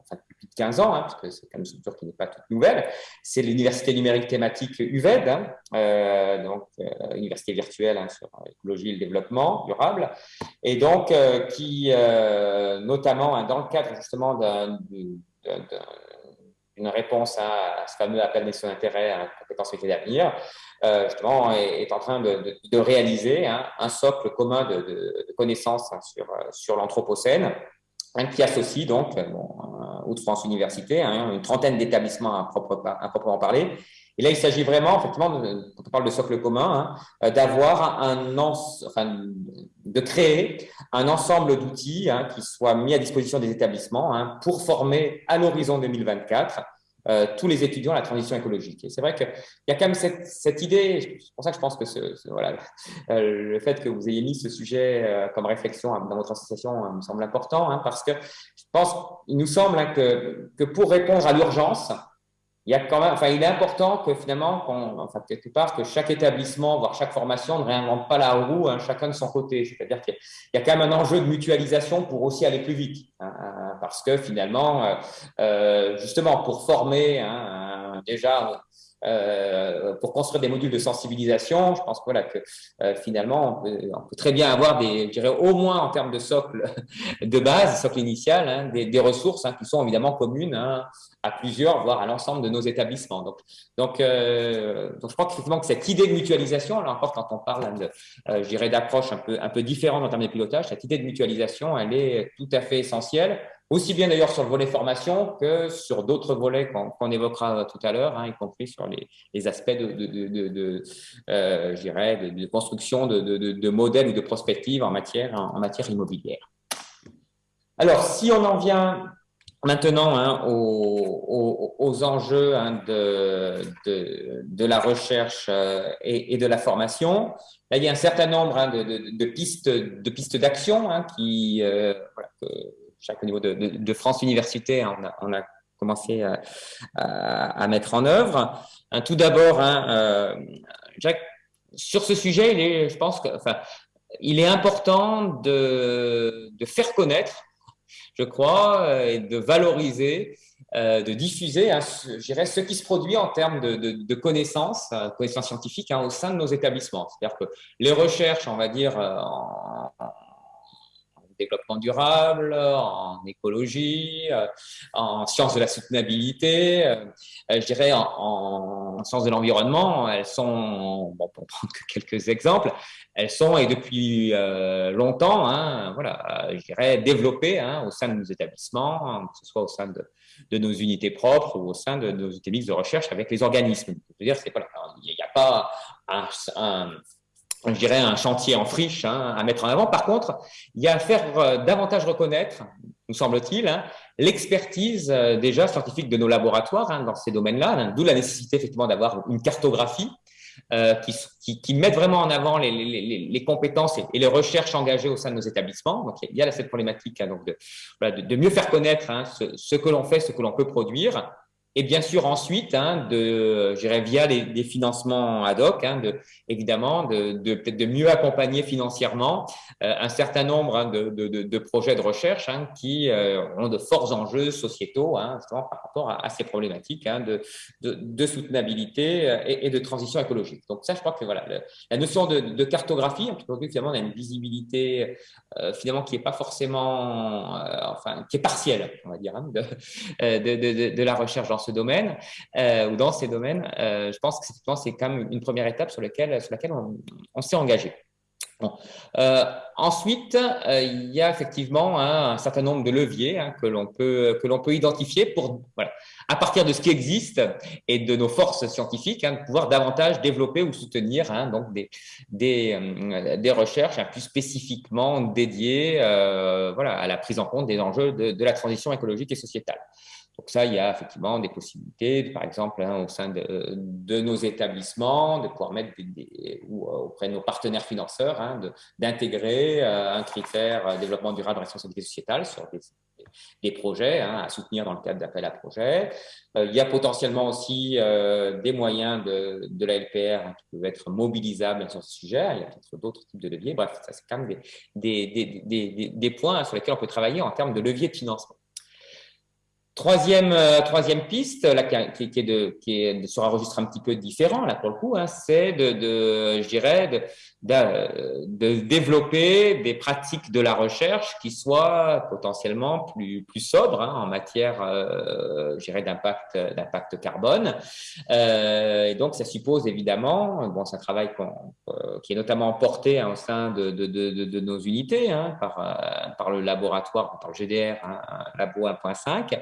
S2: enfin, depuis plus de 15 ans, hein, parce que c'est quand même une structure qui n'est pas toute nouvelle. C'est l'université numérique thématique UVED, hein, euh, donc euh, université virtuelle hein, sur l'écologie et le développement durable, et donc euh, qui, euh, notamment dans le cadre justement d'un une réponse à, ce fameux appel des d'intérêt à compétences et d'avenir, euh, justement, est, en train de, réaliser hein, un socle commun de, connaissances hein, sur, sur l'Anthropocène, hein, qui associe donc bon, Haute-France Université, une trentaine d'établissements à, proprement parler. Et là, il s'agit vraiment, effectivement, quand on parle de socle commun, hein, d'avoir un, enfin, de créer un ensemble d'outils qui soient mis à disposition des établissements pour former à l'horizon 2024 euh, tous les étudiants à la transition écologique. Et c'est vrai qu'il y a quand même cette, idée, c'est pour ça que je pense que euh, le fait que vous ayez mis ce sujet euh, comme réflexion dans votre association me semble important, hein, parce que je pense, il nous semble hein, que pour répondre à l'urgence, il y a quand même, enfin, il est important que finalement, enfin, quelque part, que chaque établissement, voire chaque formation ne réinvente pas la roue, hein, chacun de son côté. C'est-à-dire qu'il y a quand même un enjeu de mutualisation pour aussi aller plus vite, hein, hein, parce que finalement, euh, euh, justement, pour former déjà euh, pour construire des modules de sensibilisation, je pense voilà, que euh, finalement, on peut, très bien avoir des, je dirais, au moins en termes de socle de base, socle initial, hein, des, des, ressources hein, qui sont évidemment communes hein, à plusieurs, voire à l'ensemble de nos établissements. Donc, donc, euh, donc je crois qu'effectivement que cette idée de mutualisation, alors encore quand on parle de, euh, je dirais, d'approche un peu, un peu différente en termes de pilotage, cette idée de mutualisation, elle est tout à fait essentielle aussi bien d'ailleurs sur le volet formation que sur d'autres volets qu'on évoquera tout à l'heure, hein, y compris sur les, aspects de, de, de, euh, construction de, modèles ou de prospectives en matière, immobilière. Alors, si on en vient maintenant hein, aux, enjeux hein, de, la recherche euh, et, de la formation, il y a un certain nombre de, pistes d'action qui euh, chaque niveau de, France Université, on a, on a commencé à, mettre en œuvre. tout d'abord, hein, euh, Jacques, sur ce sujet, il est, je pense que, enfin, il est important de, de faire connaître, je crois, et de valoriser, euh, de diffuser, hein, dirais, ce qui se produit en termes de, de, connaissances, euh, connaissances scientifiques hein, au sein de nos établissements. C'est-à-dire que les recherches, on va dire, en, développement durable, en écologie, euh, en sciences de la soutenabilité, euh, je dirais en, sciences de l'environnement, elles sont, bon, pour prendre que quelques exemples, elles sont et depuis euh, longtemps, hein, voilà, je dirais développées hein, au sein de nos établissements, que ce soit au sein de, nos unités propres ou au sein de nos unités de recherche avec les organismes. Je veux dire, il n'y a pas un je dirais, un chantier en friche hein, à mettre en avant. Par contre, il y a à faire euh, davantage reconnaître, nous semble-t-il, hein, l'expertise euh, déjà scientifique de nos laboratoires hein, dans ces domaines-là, hein, d'où la nécessité effectivement d'avoir une cartographie euh, qui, qui, qui met vraiment en avant les, les, les compétences et, les recherches engagées au sein de nos établissements. Donc, il y a cette problématique donc de, de, de, mieux faire connaître ce, ce que l'on fait, ce que l'on peut produire, et bien sûr, ensuite, hein, de, via les, financements ad hoc, hein, de, évidemment, de, de peut-être de mieux accompagner financièrement euh, un certain nombre hein, de, de, de, projets de recherche hein, qui euh, ont de forts enjeux sociétaux hein, par rapport à, ces problématiques de, de, soutenabilité euh, et, de transition écologique. Donc ça, je crois que voilà, la notion de, cartographie, finalement, on a une visibilité finalement qui n'est pas forcément, enfin, qui est partielle, on va dire, de, de, de, la recherche dans ce domaine euh, ou dans ces domaines, euh, je pense que c'est quand même une première étape sur, laquelle, on, s'est engagé. Euh, ensuite, il y a effectivement hein, un certain nombre de leviers hein, que l'on peut que l'on peut identifier pour à partir de ce qui existe et de nos forces scientifiques, hein, pouvoir davantage développer ou soutenir donc des des, recherches plus spécifiquement dédiées voilà à la prise en compte des enjeux de, de la transition écologique et sociétale. Donc ça, il y a effectivement des possibilités, par exemple, hein, au sein de, nos établissements, de pouvoir mettre des, ou euh, auprès de nos partenaires financeurs, hein, d'intégrer euh, un critère euh, développement durable et responsabilité sociétale sur des, projets à soutenir dans le cadre d'appel à projets. il y a potentiellement aussi des moyens de, la LPR qui peuvent être mobilisables sur ce sujet. Il y a peut-être d'autres types de leviers. Bref, ça c'est quand même des, des, points sur lesquels on peut travailler en termes de levier de financement. Troisième, euh, troisième piste, qui, qui, est sur un registre un petit peu différent, là, pour le coup, hein, c'est de, je dirais, de, développer des pratiques de la recherche qui soient potentiellement plus, sobres hein, en matière, euh, je dirais, d'impact, carbone. Euh, et donc, ça suppose évidemment, bon, c'est un travail qui est notamment porté hein, au sein de, nos unités par, le laboratoire, par le GDR, Labo 1.5.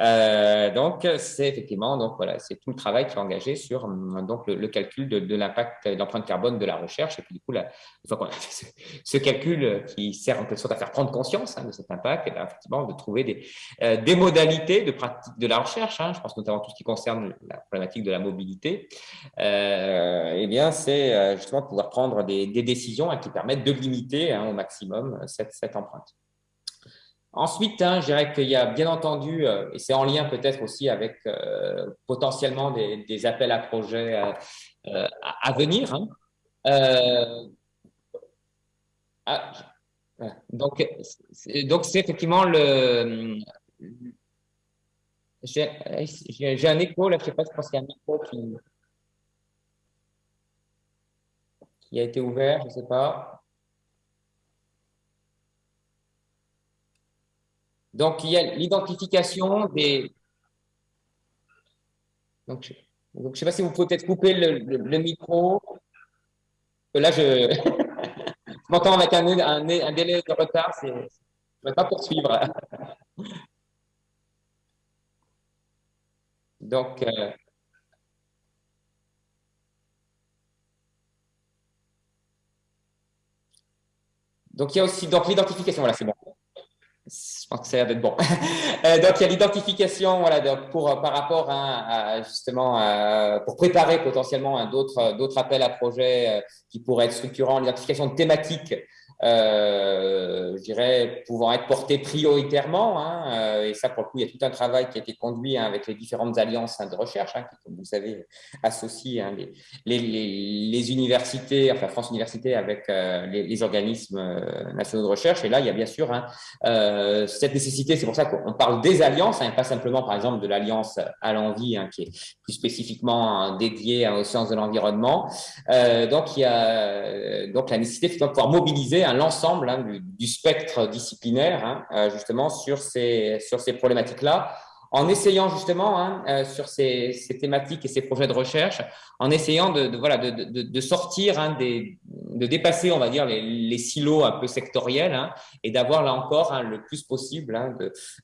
S2: Euh, donc, c'est effectivement, donc voilà, c'est tout le travail qui est engagé sur donc le, calcul de, de l'impact, de l'empreinte carbone de la recherche. Et puis, du coup, là, une fois qu'on a fait ce, calcul qui sert en quelque sorte à faire prendre conscience hein, de cet impact, et bien, effectivement, de trouver des, euh, des modalités de pratique de la recherche. Hein, je pense notamment tout ce qui concerne la problématique de la mobilité. Euh, eh bien, c'est euh, justement de pouvoir prendre des, des décisions hein, qui permettent de limiter hein, au maximum cette, cette empreinte. Ensuite, hein, je dirais qu'il y a bien entendu, euh, et c'est en lien peut-être aussi avec euh, potentiellement des, appels à projets euh, à, venir. Hein. Ah, donc, donc c'est effectivement le. J'ai un écho là, je sais pas, je pense qu'il y a un écho qui, qui a été ouvert, je ne sais pas. Donc, il y a l'identification des... Donc, je ne sais pas si vous pouvez peut-être couper le, micro. Là, je, m'entends avec un, délai de retard. Je ne vais pas poursuivre. Donc, euh, donc il y a aussi l'identification. Voilà, c'est bon je pense que ça a l'air d'être bon. Euh, donc, il y a l'identification voilà, pour, par rapport à, justement pour préparer potentiellement d'autres appels à projets euh, qui pourraient être structurants, l'identification de thématiques euh, je dirais, pouvant être porté prioritairement. Hein, euh, et ça, pour le coup, il y a tout un travail qui a été conduit hein, avec les différentes alliances hein, de recherche, hein, qui, comme vous savez, associent hein, les, les, les, universités, enfin France Université avec euh, les, les, organismes euh, nationaux de recherche. Et là, il y a bien sûr euh, cette nécessité, c'est pour ça qu'on parle des alliances, et pas simplement, par exemple, de l'alliance à l'envie, qui est plus spécifiquement dédiée aux sciences de l'environnement. donc, il y a donc la nécessité de pouvoir mobiliser l'ensemble hein, du, spectre disciplinaire hein, euh, justement sur ces, sur ces problématiques-là, en essayant justement hein, euh, sur ces, thématiques et ces projets de recherche, en essayant de, voilà, de, de, sortir, des, de dépasser, on va dire, les, silos un peu sectoriels et d'avoir là encore le plus possible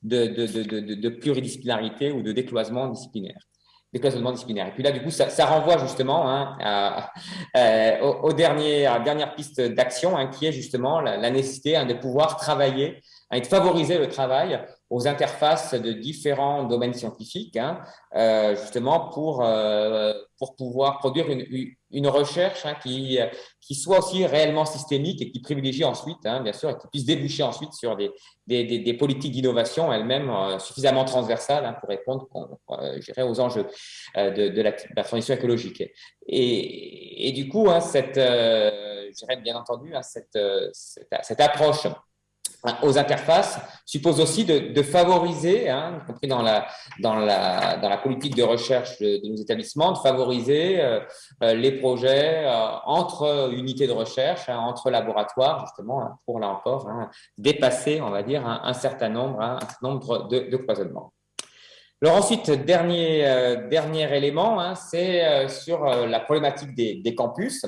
S2: de, de, pluridisciplinarité ou de décloisement disciplinaire décloisonnement disciplinaire. Et puis là, du coup, ça, ça renvoie justement hein, à, euh, au, dernier, à la dernière piste d'action, hein, qui est justement la, la nécessité hein, de pouvoir travailler et de favoriser le travail aux interfaces de différents domaines scientifiques, hein, euh, justement pour, euh, pour pouvoir produire une, une recherche hein, qui, qui soit aussi réellement systémique et qui privilégie ensuite, hein, bien sûr, et qui puisse déboucher ensuite sur des, des, des, politiques d'innovation elles-mêmes euh, suffisamment transversales hein, pour répondre aux enjeux de, de, la, la, transition écologique. Et, et du coup, hein, cette, bien entendu, hein, cette, cette, cette approche aux interfaces suppose aussi de, favoriser, hein, y compris dans la, dans, la, dans la politique de recherche de, nos établissements, de favoriser euh, euh, les projets euh, entre unités de recherche, hein, entre laboratoires, justement, hein, pour là encore dépasser, on va dire, un, certain nombre, un certain nombre de, de. Alors ensuite, dernier, dernier élément, c'est sur la problématique des campus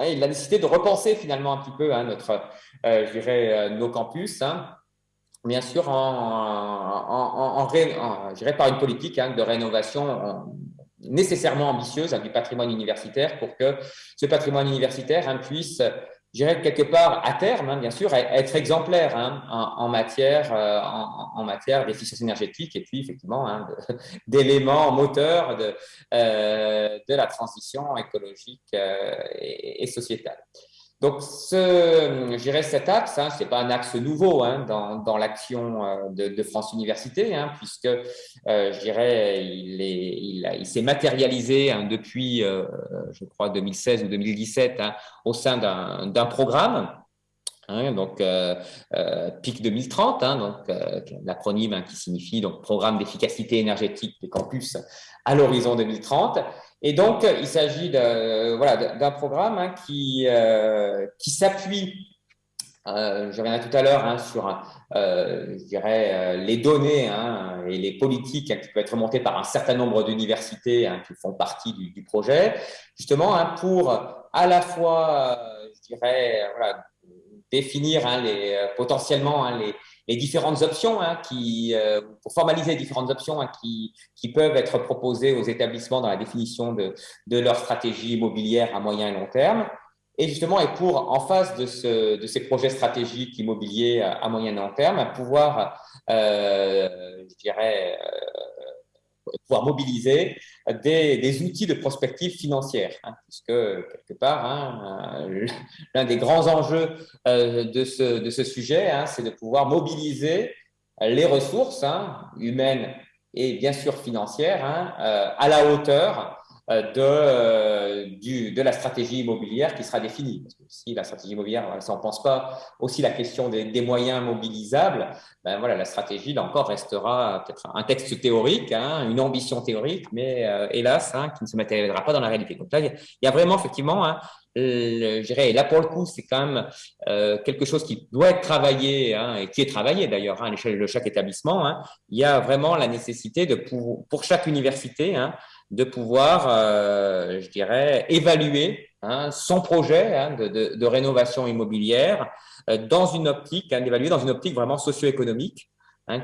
S2: et la nécessité de repenser finalement un petit peu hein, notre, euh, je dirais, euh, nos campus, hein, bien sûr en, en, en, par une politique hein, de rénovation nécessairement ambitieuse du patrimoine universitaire pour que ce patrimoine universitaire puisse dirais quelque part à terme, hein, bien sûr, être exemplaire hein, en, matière, euh, en, matière d'efficience énergétique et puis effectivement hein, d'éléments moteurs de, euh, de la transition écologique euh, et, sociétale. Donc, ce, je dirais cet axe, hein, ce n'est pas un axe nouveau hein, dans, dans l'action euh, de, de, France Université, hein, puisque euh, je dirais il s'est il, il matérialisé hein, depuis, euh, je crois, 2016 ou 2017 hein, au sein d'un programme. donc euh, euh, PIC 2030, donc l'acronyme qui signifie donc programme d'efficacité énergétique des campus à l'horizon 2030. Et donc, il s'agit d'un voilà, programme hein, qui, euh, qui s'appuie, euh, je reviendrai tout à l'heure, hein, sur euh, je dirais, euh, les données hein, et les politiques qui peuvent être montées par un certain nombre d'universités qui font partie du, projet, justement pour à la fois, je dirais, définir les, potentiellement les, les différentes options hein, qui, euh, pour formaliser les différentes options hein, qui, qui, peuvent être proposées aux établissements dans la définition de, de, leur stratégie immobilière à moyen et long terme. Et justement, et pour, en face de, ce, de ces projets stratégiques immobiliers à moyen et long terme, pouvoir, euh, je dirais, euh, pouvoir mobiliser des, des, outils de prospective financière, hein, puisque quelque part, hein, euh, l'un des grands enjeux euh, de, ce, de ce sujet, hein, c'est de pouvoir mobiliser les ressources humaines et bien sûr financières euh, à la hauteur de, euh, du, de la stratégie immobilière qui sera définie. Parce que si la stratégie immobilière, ça on pense pas aussi la question des, des, moyens mobilisables, ben voilà, la stratégie, là encore, restera peut-être un texte théorique, hein, une ambition théorique, mais euh, hélas, hein, qui ne se matérialisera pas dans la réalité. Donc là, il y a vraiment effectivement hein, je dirais, là pour le coup, c'est quand même euh, quelque chose qui doit être travaillé hein, et qui est travaillé d'ailleurs hein, à l'échelle de chaque établissement. Hein. Il y a vraiment la nécessité de pour, pour chaque université hein, de pouvoir, euh, je dirais, évaluer hein, son projet hein, de, de, de, rénovation immobilière euh, dans une optique, hein, d'évaluer dans une optique vraiment socio-économique.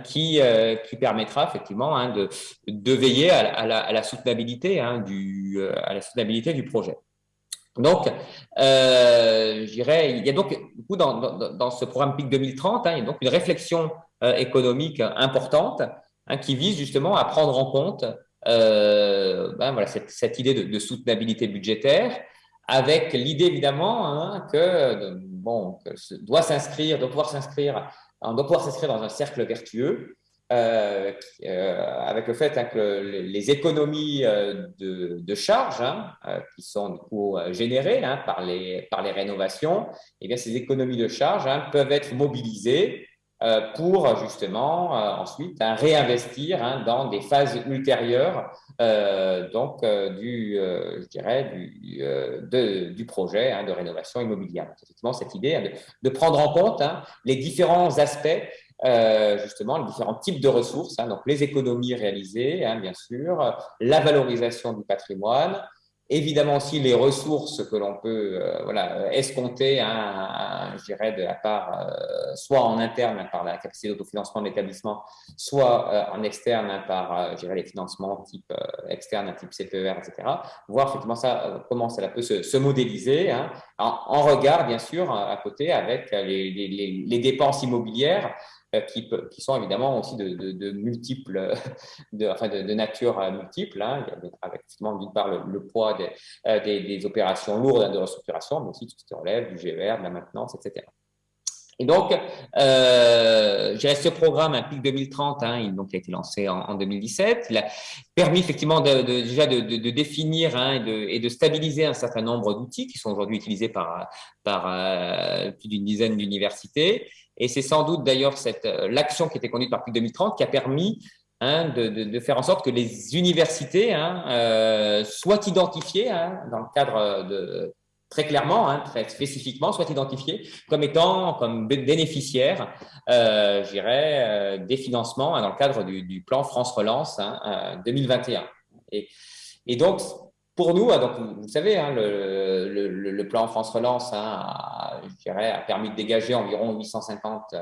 S2: qui, euh, qui permettra effectivement de, de veiller à, à, la, à la, soutenabilité du, euh, à la soutenabilité du projet. Donc, euh, je dirais, il y a donc du coup, dans, dans, dans ce programme PIC 2030, hein, il y a donc une réflexion euh, économique importante hein, qui vise justement à prendre en compte euh, ben, voilà, cette, cette, idée de, soutenabilité budgétaire, avec l'idée évidemment hein, que bon, doit s'inscrire, doit pouvoir s'inscrire, on doit pouvoir s'inscrire dans un cercle vertueux euh, euh, avec le fait hein, que les économies de, de charges hein, qui sont du coup générées par, les, par les rénovations, eh bien ces économies de charges peuvent être mobilisées pour justement ensuite réinvestir dans des phases ultérieures donc du je dirais du, du projet de rénovation immobilière. Effectivement cette idée de, de, prendre en compte les différents aspects euh, justement les différents types de ressources, hein, donc les économies réalisées, hein, bien sûr, la valorisation du patrimoine, évidemment aussi les ressources que l'on peut euh, voilà, escompter, hein, je dirais, de la part, euh, soit en interne par la capacité d'autofinancement de l'établissement, soit euh, en externe par, euh, je dirais, les financements type euh, externe, type CPER, etc. Voir effectivement ça, comment ça peut se, se modéliser, hein, en, en, regard, bien sûr, à côté avec les, les, les dépenses immobilières euh, qui, qui, sont évidemment aussi de, de, de multiples, de, enfin de, nature euh, multiple, hein, avec d'une part le, poids des, euh, des, des, opérations lourdes de restructuration, mais aussi tout ce qui relève du GER, de la maintenance, etc. Et donc, euh, ce programme, un PIC 2030, hein, il, donc, il a été lancé en, en, 2017. Il a permis effectivement de, de, déjà de, de définir hein, et, de, et, de, stabiliser un certain nombre d'outils qui sont aujourd'hui utilisés par, par euh, plus d'une dizaine d'universités et c'est sans doute d'ailleurs euh, l'action qui était conduite par PIC 2030 qui a permis hein, de, de, de, faire en sorte que les universités hein, euh, soient identifiées hein, dans le cadre de très clairement, hein, très spécifiquement, soient identifiées comme étant comme bénéficiaires, euh, je dirais, euh, des financements hein, dans le cadre du, plan France Relance 2021. Euh, et, donc pour nous, hein, donc, vous savez, hein, le, plan France Relance hein, a, je dirais, a permis de dégager environ 850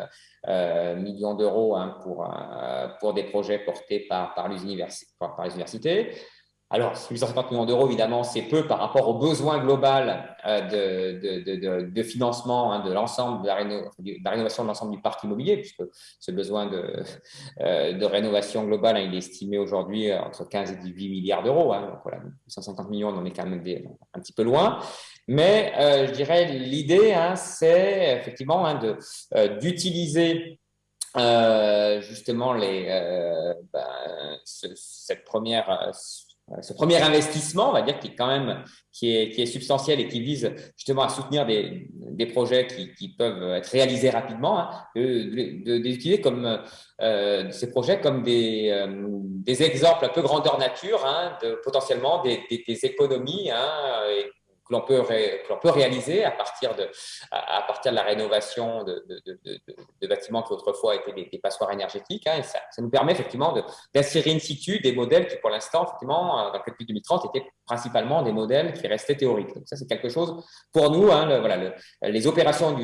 S2: euh, millions d'euros hein, pour, pour des projets portés par, par les universités. Alors, 850 millions d'euros, évidemment, c'est peu par rapport au besoin global euh, de, de, de, financement hein, de l'ensemble de, la rénovation de l'ensemble du parc immobilier, puisque ce besoin de, euh, de rénovation globale, hein, il est estimé aujourd'hui entre 15 et 18 milliards d'euros. Hein, donc voilà, 850 millions, on en est quand même un, petit peu loin. Mais je dirais l'idée, c'est effectivement d'utiliser justement les, ben, cette première ce premier investissement, on va dire, qui est quand même qui est, qui est substantiel et qui vise justement à soutenir des, des projets qui, qui, peuvent être réalisés rapidement, hein, d'utiliser comme euh, ces projets comme des, euh, des exemples un peu grandeur nature, hein, de potentiellement des, des, des économies hein, et que l'on peut, peut, réaliser à partir de, à, partir de la rénovation de, de, bâtiments qui autrefois étaient des, passoires énergétiques. Hein, ça, nous permet effectivement d'insérer in situ des modèles qui, pour l'instant, effectivement, euh, dans le calcul 2030, étaient principalement des modèles qui restaient théoriques. Donc ça, c'est quelque chose pour nous. Hein, les opérations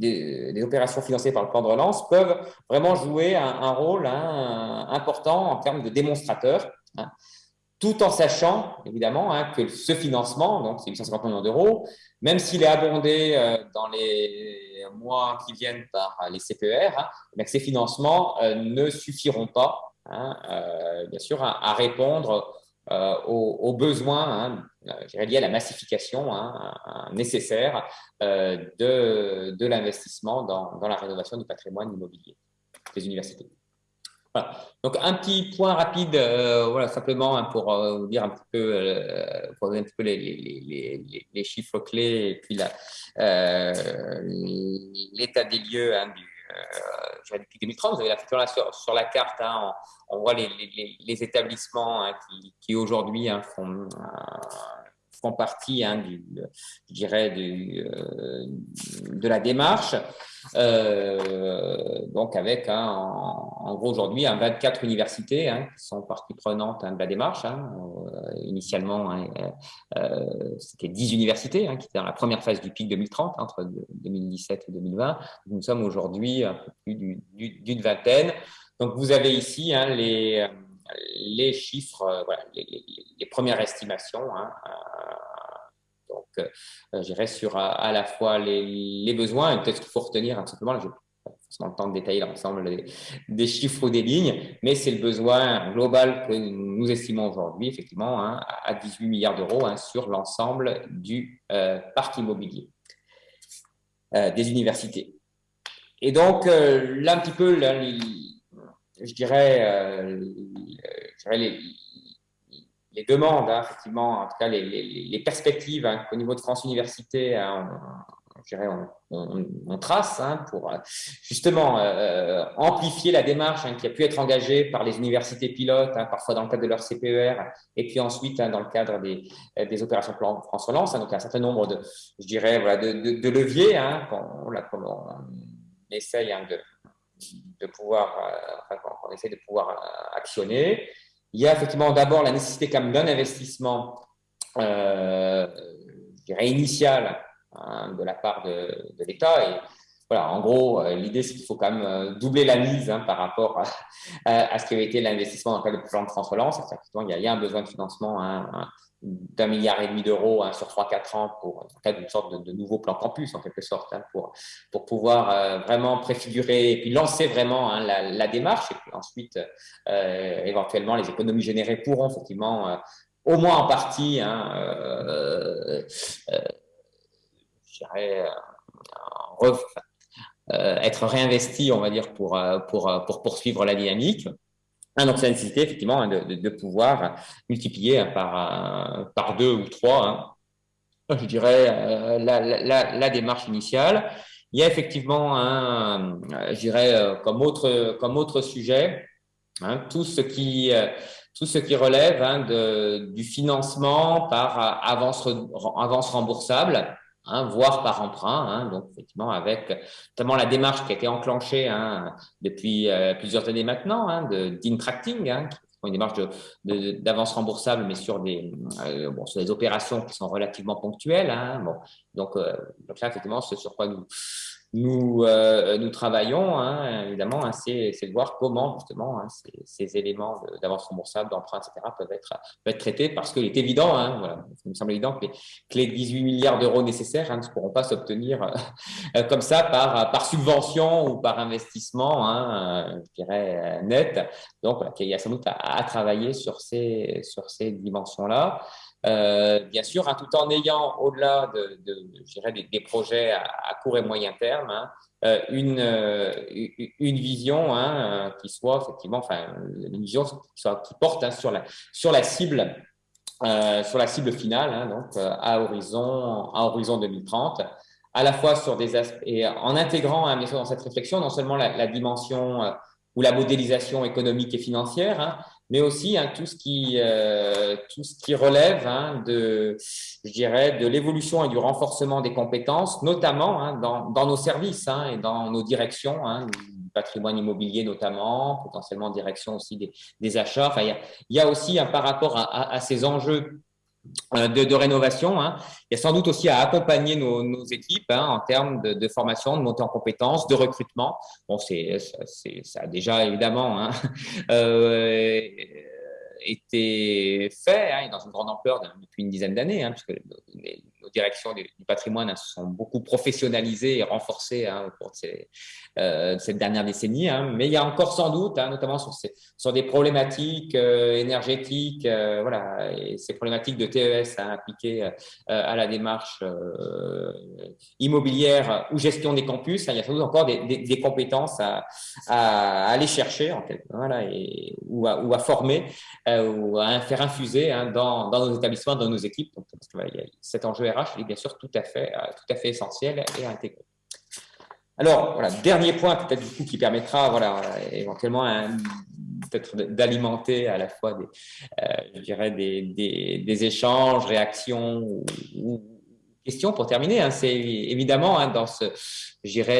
S2: des, opérations financées par le plan de relance peuvent vraiment jouer un, rôle hein, important en termes de démonstrateurs. Tout en sachant, évidemment, hein, que ce financement, donc c'est 850 millions d'euros, même s'il est abondé euh, dans les mois qui viennent par les CPER, hein, que ces financements euh, ne suffiront pas, hein, euh, bien sûr, à, répondre aux, besoins liés à la massification nécessaire de, de l'investissement dans, dans la rénovation du patrimoine immobilier des universités. Voilà. Donc un petit point rapide, euh, voilà simplement hein, pour euh, vous dire un petit peu, euh, pour un petit peu les, les, les, les chiffres clés et puis l'état des lieux hein, du, depuis 2030. Vous avez la là sur, sur la carte, hein, on, on, voit les, établissements hein, qui, qui aujourd'hui hein, font font partie, hein, du, je dirais, du, euh, de la démarche. Euh, donc avec, hein, en, gros aujourd'hui, 24 universités hein, qui sont partie prenante de la démarche. Euh, initialement, c'était 10 universités qui étaient dans la première phase du pic 2030, entre 2017 et 2020. Nous sommes aujourd'hui un peu plus d'une vingtaine. Donc vous avez ici les les chiffres, voilà, les, premières estimations. Hein, donc, euh, je dirais sur à, la fois les, besoins, et peut-être qu'il faut retenir un simplement, je forcément le temps de détailler l'ensemble des, chiffres ou des lignes, mais c'est le besoin global que nous estimons aujourd'hui, effectivement, hein, à 18 milliards d'euros hein, sur l'ensemble du euh, parc immobilier euh, des universités. Et donc, là, un petit peu, je dirais les, les demandes, hein, effectivement, en tout cas les, perspectives hein, au niveau de France Université, hein, on, on, trace hein, pour justement euh, amplifier la démarche qui a pu être engagée par les universités pilotes, parfois dans le cadre de leur CPER, et puis ensuite dans le cadre des, des opérations plan France Relance. donc, il y a un certain nombre de, je dirais, voilà, de, de, leviers qu'on essaye de, de pouvoir, euh, essaye de pouvoir euh, actionner. Il y a effectivement d'abord la nécessité quand même d'un investissement, euh, initial hein, de la part de, l'État. Et voilà, en gros, euh, l'idée, c'est qu'il faut quand même euh, doubler la mise hein, par rapport à, à, ce qui avait été l'investissement dans le cadre du plan de France Relance. Il y, a, il y a un besoin de financement hein, d'un milliard et demi d'euros hein, sur 3-4 ans pour en d'une sorte de, nouveau plan campus en quelque sorte hein, pour pour pouvoir euh, vraiment préfigurer et puis lancer vraiment hein, la, démarche et puis ensuite euh, éventuellement les économies générées pourront effectivement euh, au moins en partie être réinvesti on va dire pour pour pour poursuivre la dynamique Hein, donc, c'est la nécessité, effectivement, hein, de, pouvoir multiplier par, par deux ou trois, hein, je dirais, euh, la, la, démarche initiale. Il y a effectivement, un, je dirais, euh, comme autre, comme autre sujet, hein, tout, ce qui, euh, tout ce qui relève hein, de, du financement par avance, avance remboursable. Hein, voire par emprunt. Hein, donc, effectivement, avec notamment la démarche qui a été enclenchée hein, depuis euh, plusieurs années maintenant, hein, d'in-tracting, hein, qui est une démarche d'avance remboursable, mais sur des, euh, bon, sur des opérations qui sont relativement ponctuelles. Hein, bon, donc, euh, donc là, effectivement, ce sur quoi nous, nous, euh, nous travaillons, hein, évidemment, hein, c'est de voir comment justement hein, ces, ces, éléments d'avance remboursable, d'emprunt, etc. peuvent être, peuvent être traités parce qu'il est évident, hein, voilà, il me semble évident que les, que les 18 milliards d'euros nécessaires ne pourront pas s'obtenir euh, comme ça par, par subvention ou par investissement, euh, je dirais, euh, net. Donc, voilà, il y a sans doute à, à travailler sur ces, sur ces dimensions-là. Bien sûr, hein, tout en ayant au-delà de, de des, projets à, court et moyen terme, hein, une, une vision hein, qui soit effectivement, enfin, une vision qui, porte sur, la, cible. sur la cible finale, donc à horizon, à horizon 2030 à la fois sur des aspects, et en intégrant hein, dans cette réflexion non seulement la, dimension euh, ou la modélisation économique et financière, mais aussi hein, tout, ce qui, euh, tout ce qui relève de, je dirais, de l'évolution et du renforcement des compétences, notamment dans, dans, nos services et dans nos directions, du patrimoine immobilier notamment, potentiellement direction aussi des, des achats. Enfin, il, y a, il y a aussi par rapport à, à ces enjeux euh, de, rénovation. Hein. Il y a sans doute aussi à accompagner nos, équipes hein, en termes de, formation, de montée en compétences, de recrutement. Bon, c'est, ça a déjà évidemment hein, euh, été fait dans une grande ampleur depuis une dizaine d'années, puisque nos directions du, patrimoine se sont beaucoup professionnalisées et renforcées au cours de euh, cette dernière décennie. Hein. Mais il y a encore sans doute, hein, notamment sur, des problématiques euh, énergétiques, euh, voilà, ces problématiques de TES hein, appliquées à la démarche immobilière ou gestion des campus, il y a sans doute encore des, compétences à, aller chercher voilà, et, ou, à, former ou à faire infuser dans, nos établissements, dans nos équipes. Donc, cet enjeu Est bien sûr tout à fait, tout à fait essentiel et intégré. Alors, voilà, dernier point peut-être du coup qui permettra, voilà, éventuellement peut-être d'alimenter à la fois des, euh, je dirais des, des, échanges, réactions ou, questions pour terminer. Hein. C'est évidemment hein, dans ce,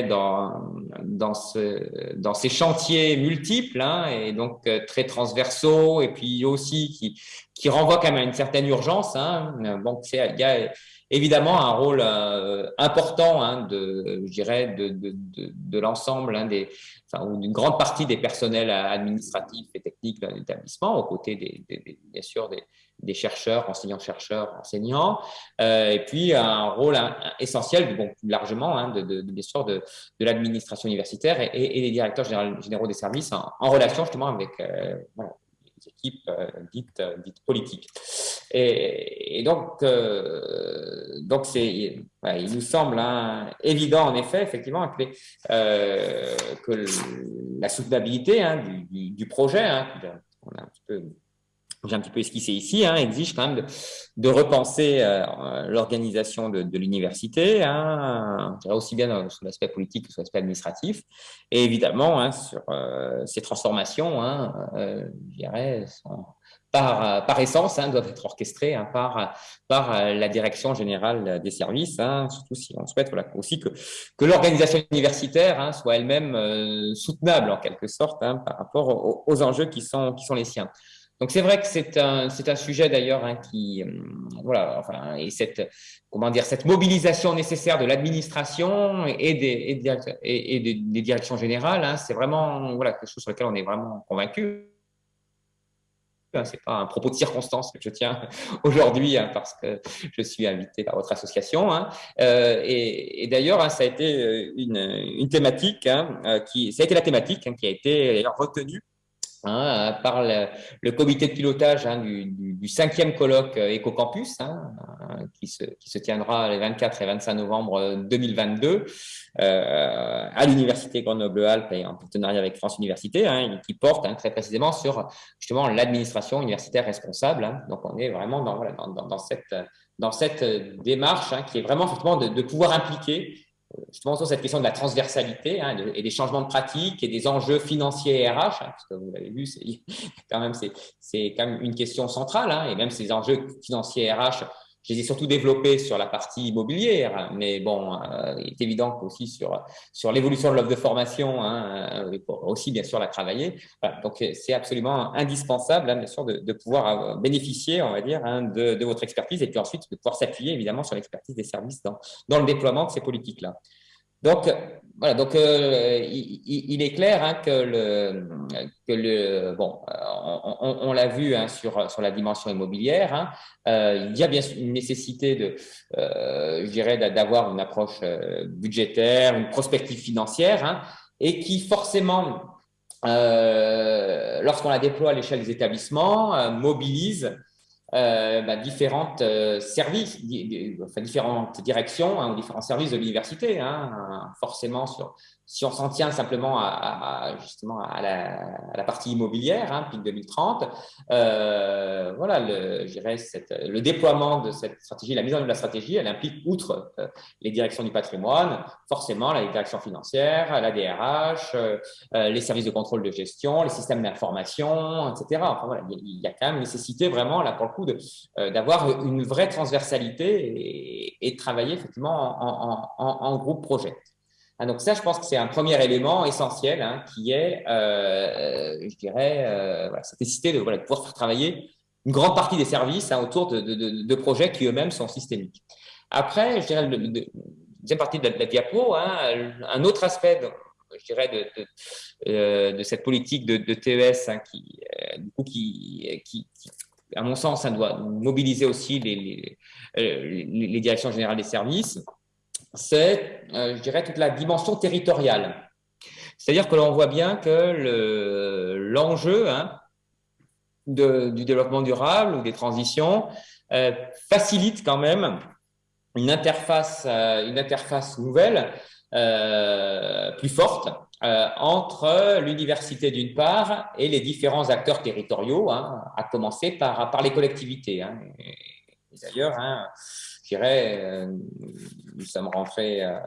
S2: dans dans ce dans ces chantiers multiples hein, et donc euh, très transversaux et puis aussi qui qui renvoient quand même à une certaine urgence. Hein. Bon, il y a évidemment un rôle euh, important hein, de, je dirais, de, de, de, de l'ensemble hein, des, enfin, ou d'une grande partie des personnels administratifs et techniques de l'établissement, aux côtés des, des, bien sûr des, des chercheurs, enseignants-chercheurs, enseignants, euh, et puis un rôle essentiel, bon, plus largement, hein, de, de, bien sûr, de, de l'administration universitaire et, et, des directeurs généraux des services en, en relation justement avec euh, voilà, équipes euh, dites, euh, dites politiques. Et, donc, euh, donc c'est, il nous semble hein, évident, en effet, effectivement, que, la soutenabilité hein, du, du, projet, hein, on a un petit peu j'ai un petit peu esquissé ici, hein, exige quand même de, repenser euh, l'organisation de, l'université, hein, aussi bien sur l'aspect politique que sur l'aspect administratif, et évidemment hein, sur euh, ces transformations, hein, euh, je dirais, par, par essence, hein, doivent être orchestrées hein, par, par la direction générale des services, surtout si on souhaite voilà, aussi que, que l'organisation universitaire soit elle-même soutenable en quelque sorte par rapport aux, aux, enjeux qui sont, qui sont les siens. Donc c'est vrai que c'est un, c'est un sujet d'ailleurs hein, qui, hum, voilà, enfin, et cette, comment dire, cette mobilisation nécessaire de l'administration et des, et, et des, directions générales, hein, c'est vraiment, voilà, quelque chose sur lequel on est vraiment convaincu. Hein, c'est pas un propos de circonstance que je tiens aujourd'hui hein, parce que je suis invité par votre association. Hein. Euh, et, et d'ailleurs, ça a été euh, une, une thématique euh, qui, ça a été la thématique qui a été retenue Hein, par le, comité de pilotage hein, du, cinquième colloque euh, EcoCampus, hein, euh, qui, se, tiendra les 24 et 25 novembre 2022 euh, à l'Université Grenoble-Alpes et en partenariat avec France Université, hein, qui porte hein, très précisément sur justement l'administration universitaire responsable. Donc, on est vraiment dans, cette, démarche qui est vraiment de pouvoir impliquer justement sur cette question de la transversalité hein, et des changements de pratiques et des enjeux financiers et RH, hein, parce que vous l'avez vu, c'est quand même c'est quand même une question centrale, hein, et même ces enjeux financiers et RH je les ai surtout développés sur la partie immobilière, mais bon, euh, il est évident qu'aussi sur, sur l'évolution de l'offre de formation, hein, euh, aussi bien sûr la travailler. Voilà, donc c'est absolument indispensable, hein, bien sûr, de, de, pouvoir bénéficier, on va dire, hein, de, de, votre expertise et puis ensuite de pouvoir s'appuyer évidemment sur l'expertise des services dans, dans le déploiement de ces politiques-là. Donc, voilà, donc euh, il, est clair hein, que le, que le bon, on, on, l'a vu hein, sur sur la dimension immobilière. Hein, euh, il y a bien une nécessité de, euh, je dirais, d'avoir une approche euh, budgétaire, une prospective financière, hein, et qui forcément, euh, lorsqu'on la déploie à l'échelle des établissements, mobilise euh, bah, différentes euh, services, enfin, différentes directions hein, ou différents services de l'université. Hein, forcément, sur, si on s'en tient simplement à, justement à la, à la, partie immobilière, hein, PIC 2030, euh, voilà, le, cette, le déploiement de cette stratégie, la mise en œuvre de la stratégie, elle implique, outre euh, les directions du patrimoine, forcément la direction financière, la DRH, euh, les services de contrôle de gestion, les systèmes d'information, etc. Enfin, voilà, il y a quand même nécessité vraiment, là, pour le coup, d'avoir une vraie transversalité et, et, travailler effectivement en, en, en groupe projet. Ah, donc ça, je pense que c'est un premier élément essentiel hein, qui est, euh, je dirais, euh, voilà, cette nécessité de, de, pouvoir faire travailler une grande partie des services hein, autour de, de, de, projets qui eux-mêmes sont systémiques. Après, je dirais, la deuxième partie de la, diapo, hein, un autre aspect, je dirais, de, euh, de, cette politique de, TES hein, qui, euh, du coup, qui, à mon sens, ça doit mobiliser aussi les directions générales des services c'est, euh, je dirais, toute la dimension territoriale. C'est-à-dire que l'on voit bien que l'enjeu hein, du développement durable ou des transitions euh, facilite quand même une interface, euh, une interface nouvelle, plus forte, entre l'université d'une part et les différents acteurs territoriaux, hein, à commencer par, les collectivités. Hein. D'ailleurs, euh, nous sommes rentrés euh,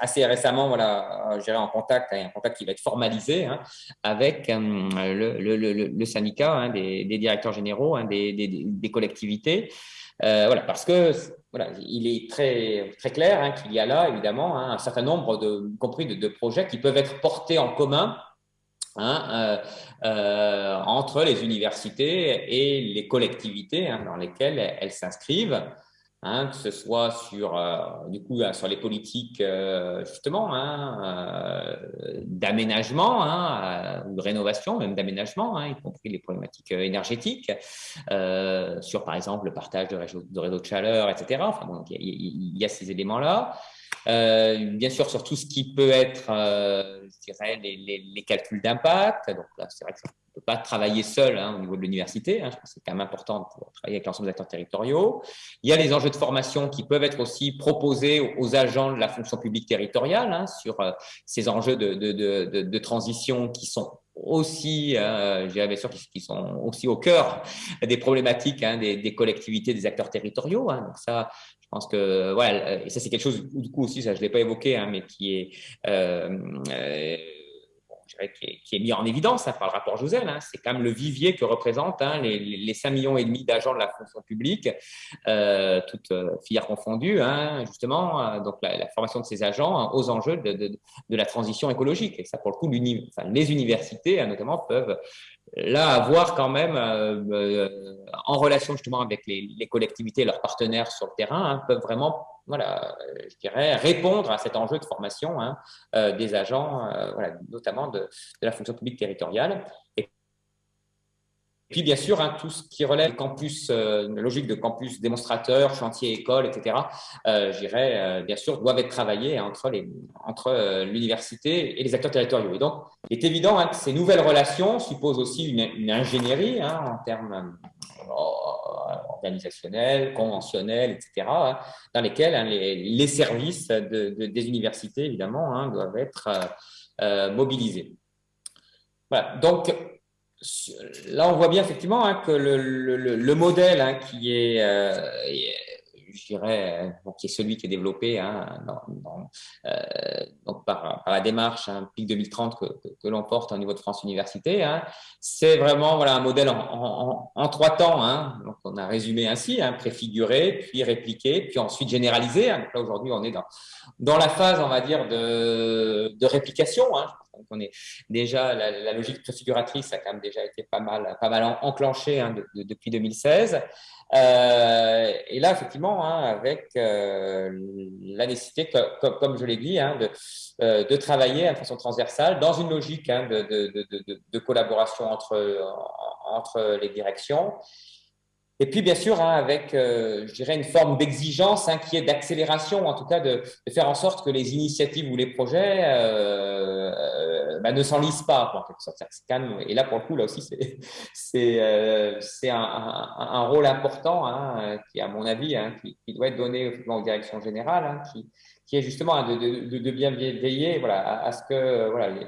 S2: assez récemment, voilà, en contact, un contact qui va être formalisé hein, avec euh, le, syndicat hein, des, directeurs généraux hein, des, collectivités. voilà, parce que voilà, il est très, très clair qu'il y a là, évidemment, un certain nombre, de, compris de, projets qui peuvent être portés en commun entre les universités et les collectivités dans lesquelles elles s'inscrivent. Hein, que ce soit sur, euh, du coup, sur les politiques euh, justement hein, euh, d'aménagement hein, ou de rénovation, même d'aménagement, hein, y compris les problématiques énergétiques, sur par exemple le partage de réseaux de, réseau de chaleur, etc. Enfin, bon, il y, y, a ces éléments-là. Bien sûr, sur tout ce qui peut être, je dirais, les, calculs d'impact. Donc là, c'est vrai que ça ne peut pas travailler seul hein, au niveau de l'université. Hein, c'est quand même important pour travailler avec l'ensemble des acteurs territoriaux. Il y a les enjeux de formation qui peuvent être aussi proposés aux agents de la fonction publique territoriale hein, sur euh, ces enjeux de, de, de, de, transition qui sont aussi, euh, bien sûr, qui, sont aussi au cœur des problématiques des, collectivités, des acteurs territoriaux. Donc ça, je pense que voilà, et ça c'est quelque chose du coup aussi, ça je l'ai pas évoqué, hein, mais qui est euh, euh qui, est, mis en évidence hein, par le rapport Jouzel. Hein. c'est quand même le vivier que représentent les, les 5 millions et demi d'agents de la fonction publique, euh, toutes euh, filières confondues, justement, euh, donc la, formation de ces agents aux enjeux de, la transition écologique. Et ça, pour le coup, les universités, notamment, peuvent là avoir quand même, en relation justement avec les, les, collectivités et leurs partenaires sur le terrain, peuvent vraiment voilà, je dirais, répondre à cet enjeu de formation hein, euh, des agents, euh, voilà, notamment de, de, la fonction publique territoriale. Puis, bien sûr, hein, tout ce qui relève campus, euh, une logique de campus démonstrateur, chantier, école, etc., euh, je dirais, bien sûr, doivent être travaillés entre, les, entre l'université et les acteurs territoriaux. Et donc, il est évident hein, que ces nouvelles relations supposent aussi une, ingénierie en termes organisationnels, conventionnels, etc., hein, dans lesquels hein, les, services des universités, évidemment, hein, doivent être euh, euh, mobilisés. Voilà. Donc, là, on voit bien effectivement que le, modèle qui est, euh, euh, qui est celui qui est développé hein, euh, donc par, la démarche hein, PIC 2030 que, l'on porte au niveau de France Université. Hein. c'est vraiment voilà, un modèle en, trois temps. Donc, on a résumé ainsi, préfiguré, puis répliqué, puis ensuite généralisé. là, aujourd'hui, on est dans, dans la phase, on va dire, de, de réplication. Donc, on est déjà, la, logique préfiguratrice a déjà été pas mal, pas mal enclenchée depuis 2016. Euh, et là, effectivement, hein, avec euh, la nécessité, comme, je l'ai dit, hein, de, euh, de, travailler de façon transversale dans une logique hein, de, de, de, collaboration entre, entre les directions. Et puis, bien sûr, avec, je dirais, une forme d'exigence qui est d'accélération, en tout cas de, faire en sorte que les initiatives ou les projets bah, ne s'enlisent pas, en quelque sorte. Et là, pour le coup, là aussi, c'est un, un, rôle important hein, qui, à mon avis, hein, qui, doit être donné aux directions générales, hein, qui, est justement de, bien veiller voilà, à, ce que voilà, les,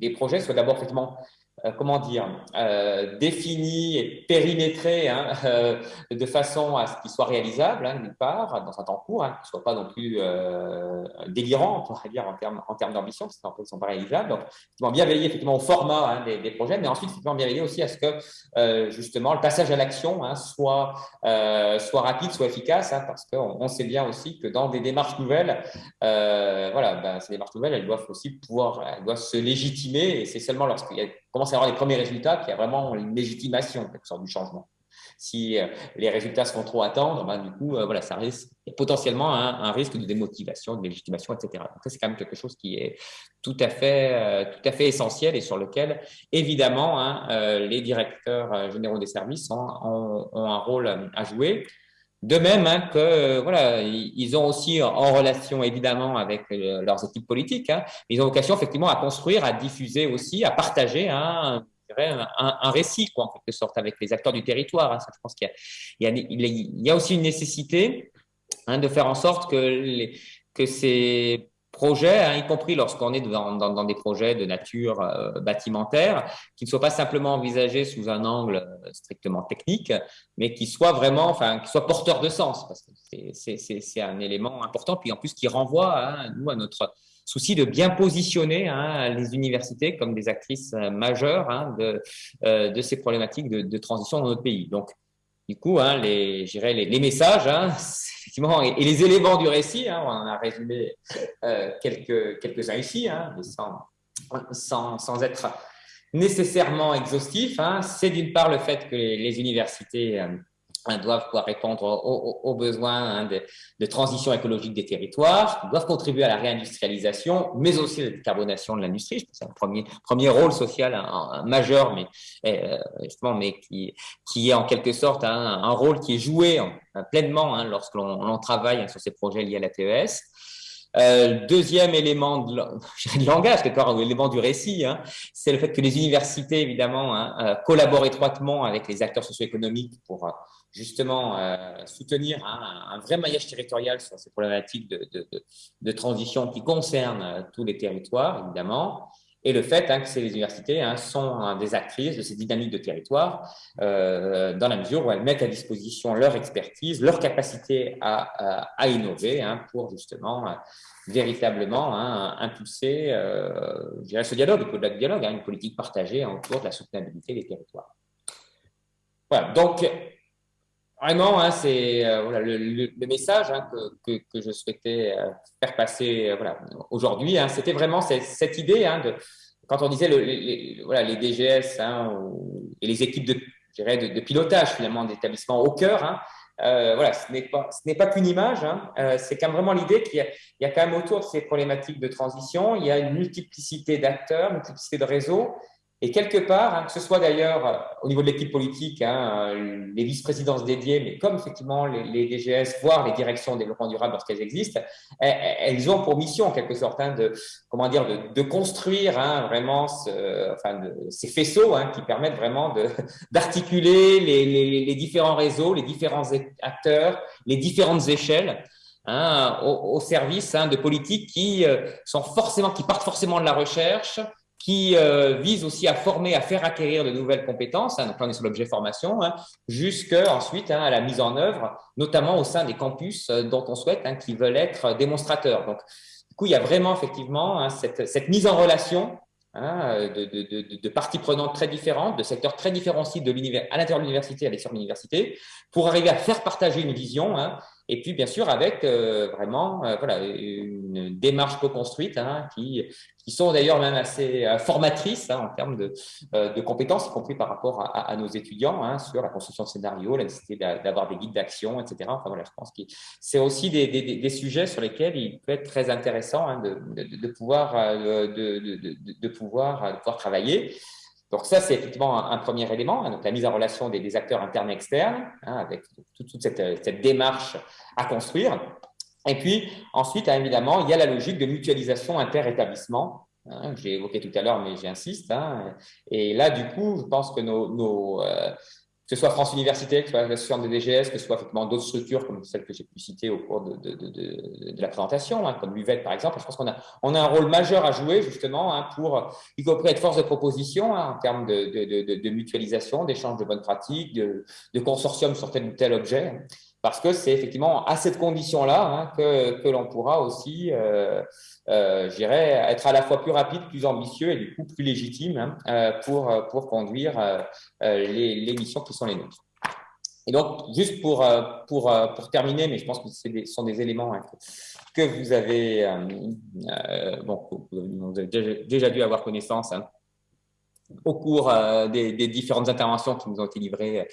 S2: les projets soient d'abord effectivement euh, comment dire, euh, défini et périmétré hein, euh, de façon à ce qu'il soit réalisable, hein, d'une part, dans un temps court, hein, qu'il ne soit pas non plus euh, délirant, on pourrait dire, en termes, en termes d'ambition, parce qu'en fait, ils ne sont pas réalisables. Donc, bien veiller effectivement au format hein, des, des, projets, mais ensuite, effectivement, bien veiller aussi à ce que, euh, justement, le passage à l'action hein, soit, euh, soit rapide, soit efficace, parce qu'on on sait bien aussi que dans des démarches nouvelles, voilà, ben, ces démarches nouvelles, elles doivent aussi pouvoir, elles doivent se légitimer, et c'est seulement lorsqu'il y a commence à avoir les premiers résultats, qu'il y a vraiment une légitimation quelque sorte, du changement. Si euh, les résultats se font trop attendre, ben, du coup, euh, voilà, ça risque potentiellement un, risque de démotivation, de légitimation, etc. Donc, ça, c'est quand même quelque chose qui est tout à fait, euh, tout à fait essentiel et sur lequel, évidemment, hein, les directeurs généraux des services ont, un rôle à jouer. De même hein, que voilà, ils ont aussi en relation évidemment avec euh, leurs équipes politiques, hein, ils ont vocation effectivement à construire, à diffuser aussi, à partager hein, un, un, récit quoi, en quelque sorte avec les acteurs du territoire. Hein. Ça, je pense qu'il y, y, y, a aussi une nécessité hein, de faire en sorte que, les, que ces projets, hein, y compris lorsqu'on est dans, dans, des projets de nature euh, bâtimentaire, qui ne soient pas simplement envisagés sous un angle euh, strictement technique, mais qui soient vraiment, enfin, qui soient porteurs de sens, parce que c'est un élément important, puis en plus qui renvoie à nous à notre souci de bien positionner hein, les universités comme des actrices euh, majeures hein, de, de ces problématiques de, de transition dans notre pays. Donc, du coup, hein, les, messages, hein, effectivement, et, les éléments du récit, hein, on en a résumé euh, quelques, quelques-uns ici, hein, sans, sans, être nécessairement exhaustif. C'est d'une part le fait que les, universités euh, doivent pouvoir répondre aux, besoins hein, de, transition écologique des territoires, doivent contribuer à la réindustrialisation, mais aussi à la décarbonation de l'industrie. C'est un premier, premier rôle social majeur, mais euh, justement, mais qui, qui est en quelque sorte un, rôle qui est joué pleinement hein, lorsque l'on travaille sur ces projets liés à la TES. Euh, deuxième élément de, de langage, part, élément du récit, hein, c'est le fait que les universités, évidemment, hein, euh, collaborent étroitement avec les acteurs socio-économiques pour euh, justement euh, soutenir hein, un, vrai maillage territorial sur ces problématiques de, de, transition qui concernent tous les territoires, évidemment et le fait hein, que ces universités hein, sont des actrices de ces dynamiques de territoire euh, dans la mesure où elles mettent à disposition leur expertise, leur capacité à, innover hein, pour justement euh, véritablement hein, impulser euh, ce dialogue, au-delà du dialogue, hein, une politique partagée autour de la soutenabilité des territoires. Voilà, donc Vraiment, hein, c'est euh, voilà, le, message hein, que, que, je souhaitais euh, faire passer euh, voilà, aujourd'hui. Hein, C'était vraiment cette, idée quand on disait le, les, voilà, les DGS et les équipes de, de, pilotage finalement d'établissement au cœur. Voilà, ce n'est pas, pas qu'une image, c'est quand même vraiment l'idée qu'il y a quand même autour de ces problématiques de transition, il y a une multiplicité d'acteurs, une multiplicité de réseaux, et quelque part, hein, que ce soit d'ailleurs euh, au niveau de l'équipe politique, hein, euh, les vice-présidences dédiées, mais comme effectivement les, DGS, voire les directions de développement durable lorsqu'elles existent, elles, ont pour mission en quelque sorte hein, de, comment dire, de, construire vraiment ces faisceaux qui permettent vraiment d'articuler les, différents réseaux, les différents acteurs, les différentes échelles. Au, au, service de politiques qui euh, sont forcément, qui partent forcément de la recherche, qui euh, vise aussi à former, à faire acquérir de nouvelles compétences, hein, donc là on est sur l'objet formation, hein, jusqu'à ensuite hein, à la mise en œuvre, notamment au sein des campus euh, dont on souhaite, hein, qui veulent être démonstrateurs. Donc, du coup, il y a vraiment effectivement hein, cette, cette, mise en relation hein, de, de, de, de, parties prenantes très différentes, de secteurs très différenciés de à l'intérieur de l'université, à l'extérieur de l'université, pour arriver à faire partager une vision hein, et puis, bien sûr, avec euh, vraiment euh, voilà, une démarche co-construite hein, qui, qui sont d'ailleurs même assez euh, formatrices hein, en termes de, euh, de, compétences, y compris par rapport à, à nos étudiants hein, sur la construction de scénarios, la nécessité d'avoir des guides d'action, etc. Enfin, voilà, je pense que c'est aussi des, des, des, sujets sur lesquels il peut être très intéressant hein, de, de, de, pouvoir, de, de, pouvoir, de pouvoir travailler. Donc ça, c'est effectivement un, premier élément, hein, donc la mise en relation des, acteurs internes et externes, hein, avec toute, toute cette, démarche à construire. Et puis ensuite, hein, évidemment, il y a la logique de mutualisation inter-établissement que j'ai évoqué tout à l'heure, mais j'insiste. Et là, du coup, je pense que nos, que ce soit France Université, que ce soit l'association des DGS, que ce soit effectivement d'autres structures comme celles que j'ai pu citer au cours de, la présentation, hein, comme l'UVET par exemple. Je pense qu'on a, on a un rôle majeur à jouer justement hein, pour, y compris être force de proposition hein, en termes de, mutualisation, d'échange de bonnes pratiques, de, consortium sur tel ou tel objet, parce que c'est effectivement à cette condition-là que, que l'on pourra aussi euh, euh, être à la fois plus rapide, plus ambitieux et du coup plus légitime hein, euh, pour, pour conduire euh, les, les, missions qui sont les nôtres. Et donc, juste pour, pour, pour terminer, mais je pense que ce sont des éléments hein, que, vous avez, bon, vous avez déjà, dû avoir connaissance hein, au cours euh, des, différentes interventions qui nous ont été livrées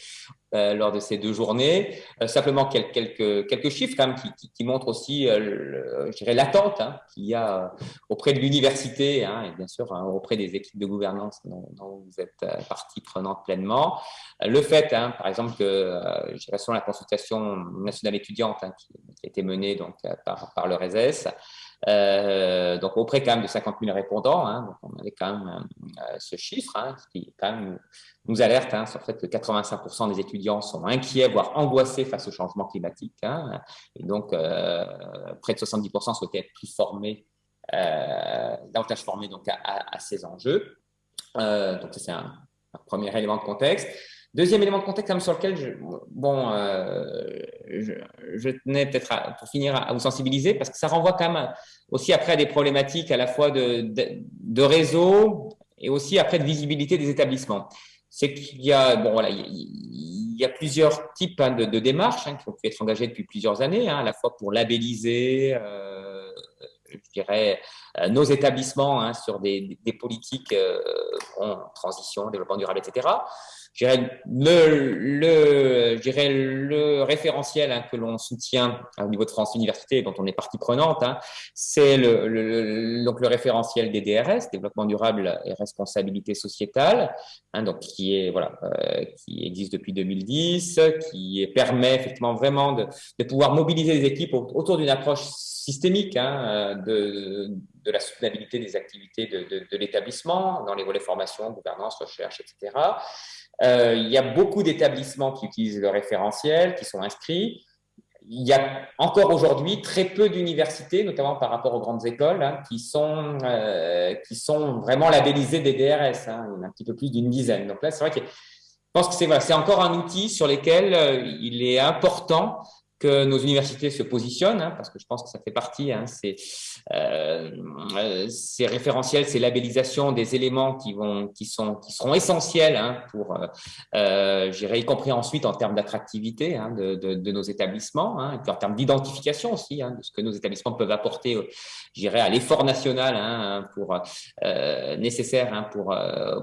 S2: euh, lors de ces deux journées. Euh, simplement quelques, chiffres qui, montrent aussi, dirais, l'attente hein, qu'il y a auprès de l'université hein, et bien sûr hein, auprès des équipes de gouvernance dont, vous êtes partie prenante pleinement. Le fait, par exemple, que selon la consultation nationale étudiante qui, a été menée donc, par, le RESES, euh, donc auprès quand même de 50 000 répondants, donc on avait quand même euh, ce chiffre qui quand même nous alerte hein, sur le fait que 85% des étudiants sont inquiets, voire angoissés face au changement climatique. Hein, et donc euh, près de 70% souhaitaient être plus formés, euh, davantage formés donc à, ces enjeux. Euh, donc c'est un, premier élément de contexte. Deuxième élément de contexte sur lequel je, bon, je, tenais peut-être pour finir à, vous sensibiliser parce que ça renvoie quand même aussi après à des problématiques à la fois de, de, réseau et aussi après de visibilité des établissements. C'est qu'il y a bon voilà il, y a plusieurs types hein, de, démarches hein, qui ont pu être engagées depuis plusieurs années, hein, à la fois pour labelliser. Euh, je dirais, euh, nos établissements sur des, politiques euh, transition, développement durable, etc le, le, le référentiel hein, que l'on soutient au niveau de France Université, dont on est partie prenante, hein, c'est le, le, donc le référentiel des DRS, développement durable et responsabilité sociétale, hein, donc qui est voilà, euh, qui existe depuis 2010, qui permet effectivement vraiment de, de pouvoir mobiliser les équipes autour d'une approche systémique hein, de, de, la soutenabilité des activités de, de, de l'établissement dans les volets formation, gouvernance, recherche, etc. Euh, il y a beaucoup d'établissements qui utilisent le référentiel, qui sont inscrits. Il y a encore aujourd'hui très peu d'universités, notamment par rapport aux grandes écoles, hein, qui, sont, euh, qui sont vraiment labellisées des DRS. Hein, un petit peu plus d'une dizaine. Donc là, c'est vrai que je pense que c'est voilà, encore un outil sur lequel euh, il est important que nos universités se positionnent, hein, parce que je pense que ça fait partie, hein, c'est euh, ces référentiels, ces labellisations des éléments qui, vont, qui, sont, qui seront essentiels hein, pour, euh, euh y compris ensuite en termes d'attractivité hein, de, nos établissements, et puis en termes d'identification aussi, de ce que nos établissements peuvent apporter, euh, j'irai à l'effort national pour, euh, nécessaire pour,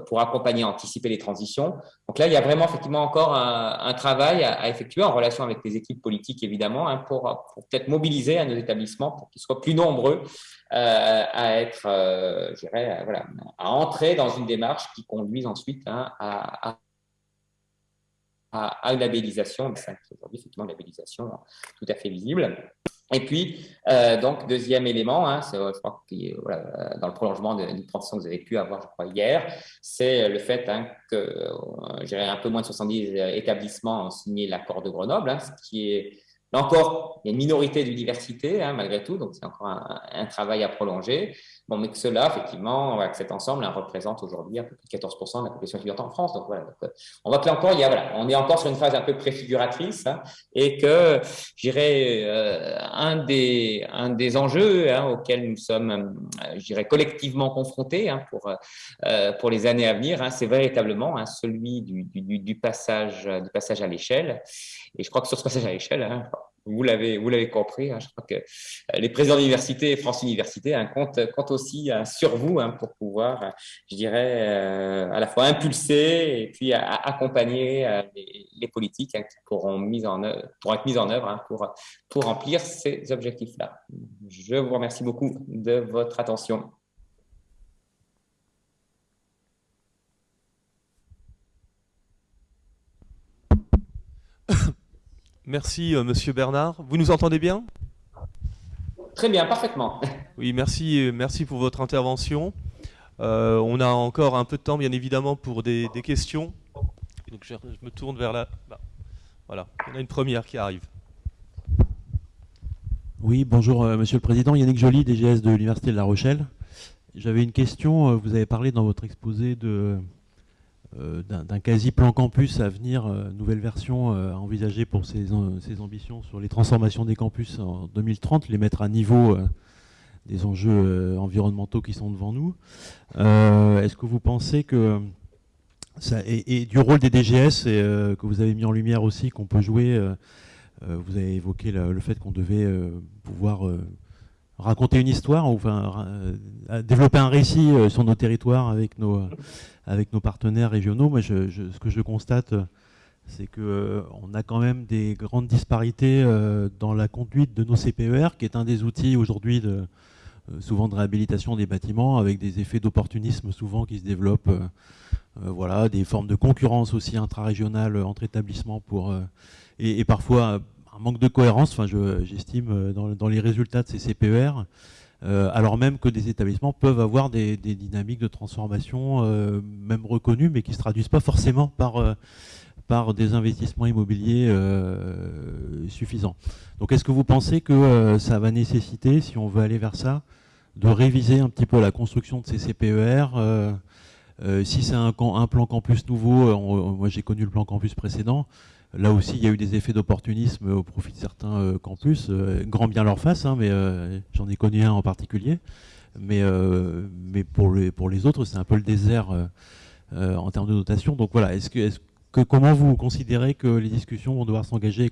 S2: pour accompagner, anticiper les transitions. Donc là, il y a vraiment effectivement encore un, travail à, à, effectuer en relation avec les équipes politiques, évidemment, hein, pour, peut-être mobiliser à nos établissements pour qu'ils soient plus nombreux euh, à être, euh, je dirais, voilà, à entrer dans une démarche qui conduise ensuite hein, à, à, à, une labellisation, aujourd'hui effectivement une labellisation tout à fait visible. Et puis, euh, donc, deuxième élément, hein, je crois que dans le prolongement d'une présentation que vous avez pu avoir, je crois, hier, c'est le fait hein, que, euh, un peu moins de 70 établissements ont signé l'accord de Grenoble, hein, ce qui est Là encore, il y a une minorité d'universités, hein, malgré tout, donc c'est encore un, travail à prolonger. Bon, mais que cela, effectivement, que cet ensemble hein, représente aujourd'hui un peu plus de 14% de la population étudiante en France. Donc voilà, euh, on voit que là encore, il y a, voilà, on est encore sur une phase un peu préfiguratrice hein, et que, j'irais, euh, un, des, un des enjeux hein, auxquels nous sommes, euh, j'irais, collectivement confrontés hein, pour, euh, pour les années à venir, hein, c'est véritablement hein, celui du, du, du, passage, du passage à l'échelle. Et je crois que sur ce passage à l'échelle, hein, vous l'avez vous l'avez compris, hein, je crois que euh, les présidents d'université et France Université hein, comptent, comptent, aussi hein, sur vous pour pouvoir, je dirais, euh, à la fois impulser et puis accompagner euh, les, les, politiques qui pourront, mise en œuvre, pourront être mises en œuvre pour, pour remplir ces objectifs-là. Je vous remercie beaucoup de votre attention.
S1: Merci, euh, Monsieur Bernard. Vous nous entendez bien?
S2: Très bien, parfaitement.
S1: Oui, merci, euh, merci pour votre intervention. on a encore un peu de temps, bien évidemment, pour des, questions. donc je, me tourne vers là. Voilà, on a une première qui arrive.
S3: Oui, bonjour Monsieur le Président. Yannick Joly, DGS de l'Université de La Rochelle. J'avais une question. Vous avez parlé dans votre exposé de euh, d'un quasi-plan campus à venir, euh, nouvelle version euh, à envisager pour ses, ambitions sur les transformations des campus en 2030, les mettre à niveau des enjeux environnementaux qui sont devant nous. Est-ce que vous pensez que ça, et, du rôle des DGS que vous avez mis en lumière aussi, qu'on peut jouer, vous avez évoqué le fait qu'on devait pouvoir raconter une histoire, enfin, développer un récit sur nos territoires avec nos, avec nos partenaires régionaux. Moi, ce que je constate, c'est qu'on euh, a quand même des grandes disparités euh, dans la conduite de nos CPER, qui est un des outils aujourd'hui euh, souvent de réhabilitation des bâtiments, avec des effets d'opportunisme souvent qui se développent, voilà, des formes de concurrence aussi intra-régionale entre établissements pour, et, parfois un manque de cohérence, j'estime, dans, les résultats de ces CPER. Euh, alors même que des établissements peuvent avoir des, dynamiques de transformation, euh, même reconnues, mais qui ne se traduisent pas forcément par, euh, des investissements immobiliers suffisants. Donc est-ce que vous pensez que ça va nécessiter, si on veut aller vers ça, de réviser un petit peu la construction de ces CPER si c'est un, plan campus nouveau, moi j'ai connu le plan campus précédent, Là aussi, il y a eu des effets d'opportunisme au profit de certains euh, campus, euh, grand bien leur face, hein, mais euh, j'en ai connu un en particulier. Mais, pour, les, autres, c'est un peu le désert en termes de notation. Donc voilà, comment vous considérez que les discussions vont devoir s'engager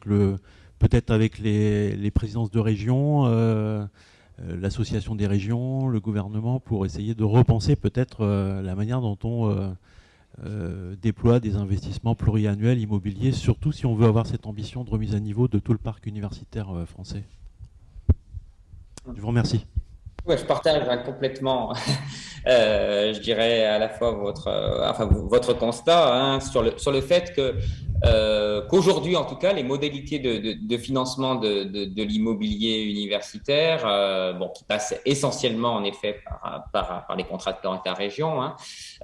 S3: peut-être avec les, présidences de région, l'association des régions, le gouvernement, pour essayer de repenser peut-être la manière dont on déploie des investissements pluriannuels immobiliers, surtout si on veut avoir cette ambition de remise à niveau de tout le parc universitaire euh, français. Je vous remercie.
S2: Je partage hein, complètement, euh, je dirais à la fois votre, enfin, votre constat hein, sur, le, sur le fait que euh, qu'aujourd'hui, en tout cas, les modalités de, financement de, l'immobilier universitaire, euh, bon, qui passent essentiellement en effet par, par, les contrats de plan État-région, hein,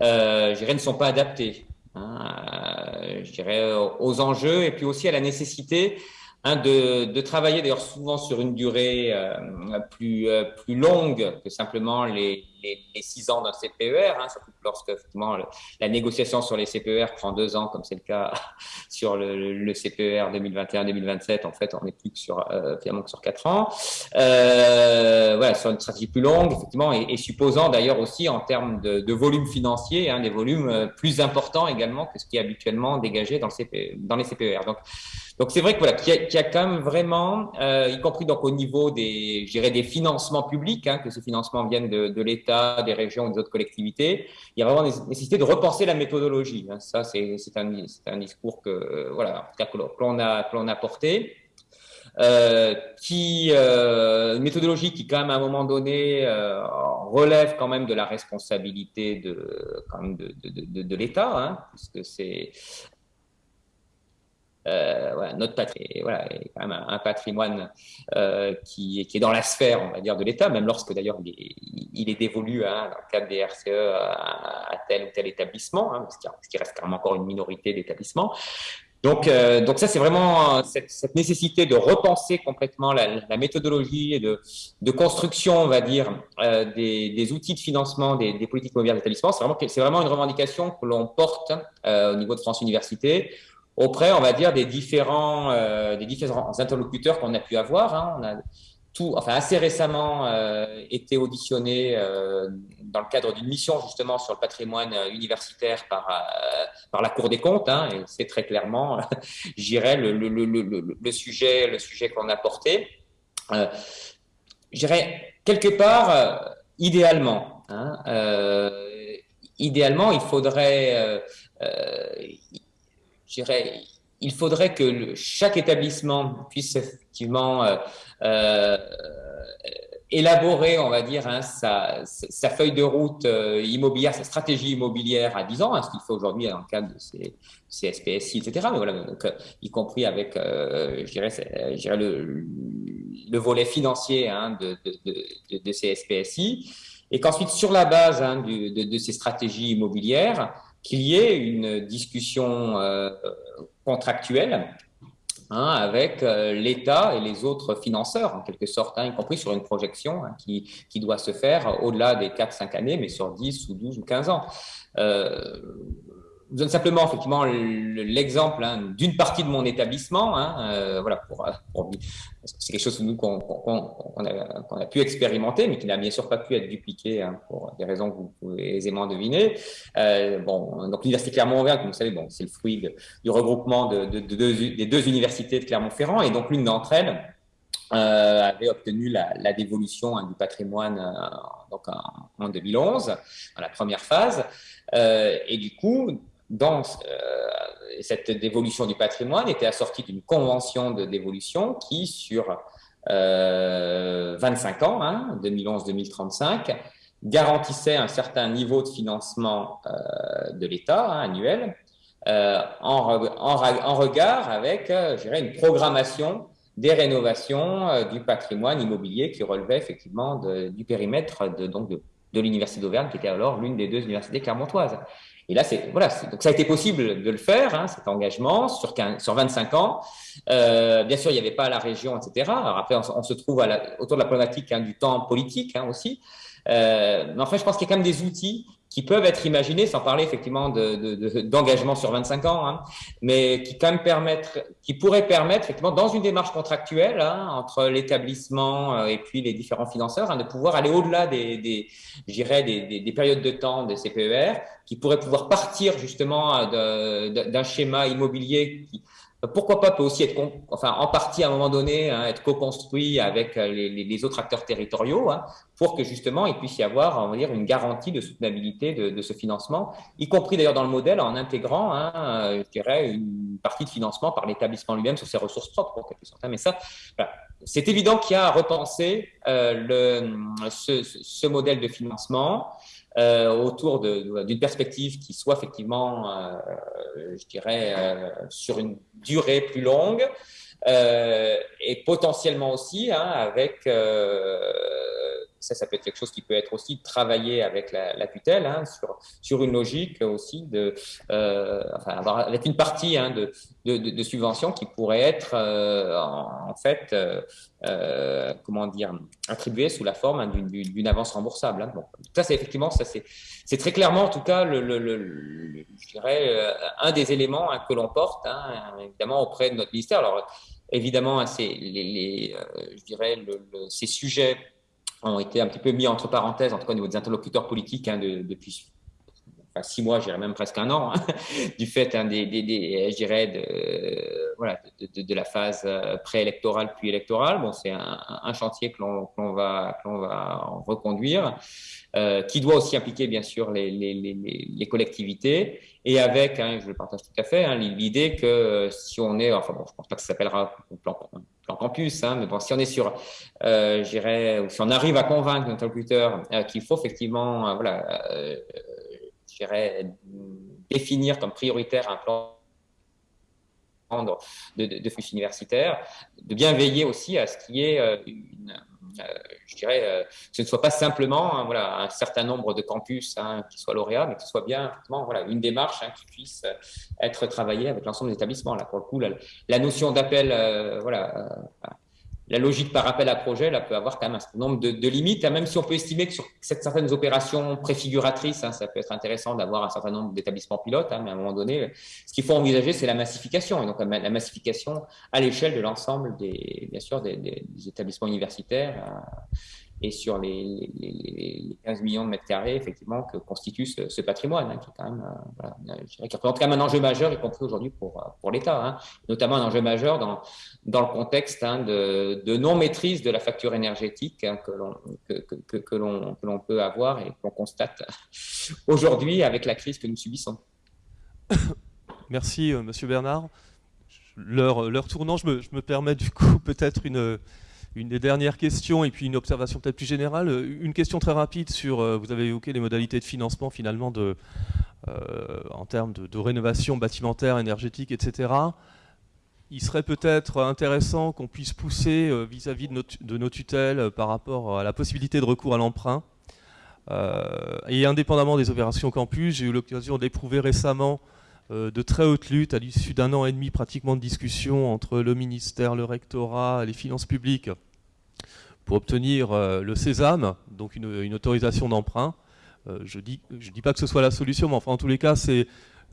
S2: euh, je dirais, ne sont pas adaptés. Hein, dirais aux enjeux et puis aussi à la nécessité Hein, de, travailler d'ailleurs souvent sur une durée euh, euh, plus longue que simplement les, les, six ans d'un CPER, hein, surtout lorsque effectivement la négociation sur les CPER prend deux ans, comme c'est le cas sur le, CPER 2021-2027. En fait, on n'est plus que sur euh, finalement que sur quatre ans. Euh, voilà, sur une stratégie plus longue, effectivement, et, supposant d'ailleurs aussi en termes de, de volume financier, hein, des volumes euh, plus importants également que ce qui est habituellement dégagé dans les CPER. Donc donc c'est vrai que voilà, qu'il y, a quand même vraiment, euh, y compris donc au niveau des, des financements publics, hein, que ces financements viennent de, de l'État, des régions, des autres collectivités, il y a vraiment nécessité de repenser la méthodologie. Hein. Ça, c'est un, discours que euh, voilà, que l'on a, que a porté. Euh, qui euh, une méthodologie qui quand même à un moment donné relève quand même de la responsabilité de de, l'État, hein, puisque c'est voilà, notre patrimoine, voilà, est quand même un, patrimoine euh, qui, est dans la sphère, on va dire, de l'État, même lorsque d'ailleurs il, est dévolu hein, dans le cadre des RCE à, tel ou tel établissement, hein, parce qu'il reste quand même encore une minorité d'établissements. Donc, euh, ça, c'est vraiment cette, nécessité de repenser complètement la, méthodologie et de, construction, on va dire, euh, des, outils de financement des, politiques immobilières d'établissement. C'est vraiment, une revendication que l'on porte euh, au niveau de France Université auprès, on va dire, des différents, euh, des différents interlocuteurs qu'on a pu avoir. Hein. On a tout, enfin assez récemment euh, été auditionné euh, dans le cadre d'une mission justement sur le patrimoine universitaire par par la Cour des comptes. Hein, et c'est très clairement, j'irais le, le, sujet le sujet qu'on a porté. J'irais quelque part, idéalement, hein, idéalement, il faudrait dirais, il faudrait que chaque établissement puisse effectivement euh, euh, élaborer, on va dire, hein, sa, feuille de route euh, immobilière, sa stratégie immobilière à 10 ans, hein, ce qu'il fait aujourd'hui dans le cadre de ces, ces SPSI, etc. Mais voilà, y compris avec, je dirais, je le, le, volet financier hein, de, de, de, de, ces SPSI. et qu'ensuite, sur la base hein, de, ces stratégies immobilières, qu'il y ait une discussion euh, contractuelle hein, avec euh, l'État et les autres financeurs, en quelque sorte, hein, y compris sur une projection qui, qui, doit se faire au-delà des 4-5 années, mais sur 10 ou 12 ou 15 ans. Euh, je donne simplement effectivement l'exemple hein, d'une partie de mon établissement, hein, euh, voilà, c'est quelque chose qu'on a, pu expérimenter, mais qui n'a bien sûr pas pu être dupliqué hein, pour des raisons que vous pouvez aisément deviner. Euh, bon, donc l'université Clermont-Auvergne, comme vous savez, bon, c'est le fruit du regroupement de, de, de, des deux universités de Clermont-Ferrand, et donc l'une d'entre elles euh, avait obtenu la, dévolution du patrimoine euh, en, en, 2011, dans la première phase, et du coup dans euh, cette dévolution du patrimoine était assortie d'une convention de dévolution qui, sur 25 euh, ans, 2011-2035, hein, garantissait un certain niveau de financement euh, de l'État hein, annuel en, regard avec, une programmation des rénovations du patrimoine immobilier qui relevait effectivement du périmètre de, de l'Université d'Auvergne, qui était alors l'une des deux universités clermontoises. Et là, c'est voilà, donc ça a été possible de le faire, hein, cet engagement sur 15, sur 25 ans. Euh, bien sûr, il n'y avait pas la région, etc. Alors après, on, se trouve à la, autour de la problématique hein, du temps politique hein, aussi. Euh, mais enfin, je pense qu'il y a quand même des outils qui peuvent être imaginés, sans parler effectivement d'engagement de, de, sur 25 ans, hein, mais qui quand même permettre, qui pourraient permettre effectivement dans une démarche contractuelle hein, entre l'établissement euh, et puis les différents financeurs, hein, de pouvoir aller au-delà des, des, des, des, périodes de temps des CPER, qui pourraient pouvoir partir justement euh, d'un schéma immobilier qui pourquoi pas peut aussi être, enfin, en partie à un moment donné, hein, être co-construit avec euh, les, autres acteurs territoriaux, hein, pour que justement il puisse y avoir, on va dire, une garantie de soutenabilité de, de ce financement, y compris d'ailleurs dans le modèle en intégrant, hein, euh, je dirais, une partie de financement par l'établissement lui-même sur ses ressources propres, en quelque sorte. Mais ça, voilà. c'est évident qu'il y a à repenser euh, le, ce, ce, modèle de financement. Euh, autour d'une perspective qui soit effectivement, euh, je dirais, euh, sur une durée plus longue et potentiellement aussi hein, avec ça, ça peut être quelque chose qui peut être aussi travaillé avec la, tutelle hein, sur, sur une logique aussi de, euh, avoir, avec une partie hein, de, de, de, subvention qui pourrait être euh, en, fait, euh, comment dire, attribuée sous la forme hein, d'une avance remboursable. Bon, ça, c'est effectivement, ça c'est très clairement en tout cas, le, je dirais, un des éléments que l'on porte, évidemment auprès de notre ministère. Alors évidemment, les, les je dirais, ces sujets ont été un petit peu mis entre parenthèses, en tout cas au niveau des interlocuteurs politiques, hein, de, depuis six mois, je dirais même presque un an, hein, du fait hein, des, je dirais, de, voilà, de, la phase euh, préélectorale puis électorale. Bon, c'est un, chantier que l'on va, que va reconduire, euh, qui doit aussi impliquer bien sûr les, les, les, collectivités et avec, je le partage tout à fait, l'idée que euh, si on est, enfin bon, je pense pas que ça s'appellera plan, campus, hein, mais bon, si on est sur, euh, j'irais, si on arrive à convaincre notre euh, qu'il faut effectivement, euh, voilà, euh, j'irais définir comme prioritaire un plan de, de, de flux universitaire, de bien veiller aussi à ce qu'il y ait euh, euh, je dirais, euh, que ce ne soit pas simplement hein, voilà, un certain nombre de campus hein, qui soient lauréats, mais que ce soit bien voilà, une démarche hein, qui puisse être travaillée avec l'ensemble des établissements. Là, pour le coup, la, la notion d'appel voilà, la logique par appel à projet là, peut avoir quand même un certain nombre de, limites, hein, même si on peut estimer que sur certaines opérations préfiguratrices, hein, ça peut être intéressant d'avoir un certain nombre d'établissements pilotes, hein, mais à un moment donné, ce qu'il faut envisager, c'est la massification, et donc la massification à l'échelle de l'ensemble des, des, établissements universitaires. Et sur les, les, les, 15 millions de mètres carrés, effectivement, que constitue ce, patrimoine, qui représente quand même un enjeu majeur, y compris aujourd'hui pour, euh, l'État, hein, notamment un enjeu majeur dans, le contexte hein, de, non-maîtrise de la facture énergétique hein, que l'on peut avoir et qu'on constate aujourd'hui avec la crise que nous subissons.
S1: Merci, euh, Monsieur Bernard. L'heure tournant, je me permets du coup peut-être une une des dernières questions et puis une observation peut-être plus générale. Une question très rapide sur, euh, vous avez évoqué les modalités de financement finalement euh, en termes de, rénovation bâtimentaire, énergétique, etc. Il serait peut-être intéressant qu'on puisse pousser vis-à-vis -vis de, de, nos tutelles par rapport à la possibilité de recours à l'emprunt et indépendamment des opérations campus, j'ai eu l'occasion d'éprouver récemment de très haute lutte à l'issue d'un an et demi pratiquement de discussion entre le ministère, le rectorat, les finances publiques pour obtenir le Sésame, donc une, autorisation d'emprunt. je ne dis, pas que ce soit la solution, mais enfin en tous les cas, c'est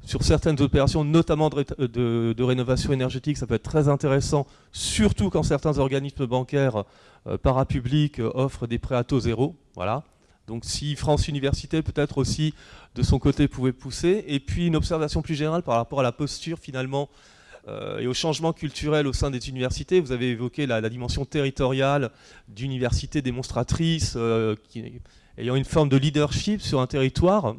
S1: sur certaines opérations, notamment de, rénovation énergétique, ça peut être très intéressant, surtout quand certains organismes bancaires euh, parapublics euh, offrent des prêts à taux zéro. Voilà. Donc si France Université peut-être aussi de son côté pouvait pousser. Et puis une observation plus générale par rapport à la posture finalement euh, et au changement culturel au sein des universités. Vous avez évoqué la, dimension territoriale d'universités démonstratrices ayant une forme de leadership sur un territoire.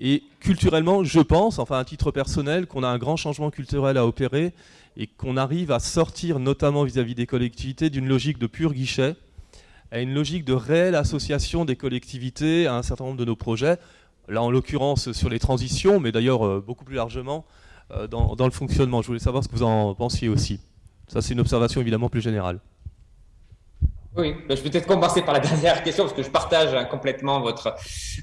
S1: Et culturellement, je pense, enfin à titre personnel, qu'on a un grand changement culturel à opérer et qu'on arrive à sortir, notamment vis-à-vis des collectivités, d'une logique de pur guichet à une logique de réelle association des collectivités à un certain nombre de nos projets. Là, en l'occurrence, sur les transitions, mais d'ailleurs euh, beaucoup plus largement euh, dans, dans le fonctionnement. Je voulais savoir ce que vous en pensiez aussi. Ça, c'est une observation évidemment plus générale.
S2: Oui, je vais peut-être commencer par la dernière question parce que je partage hein, complètement votre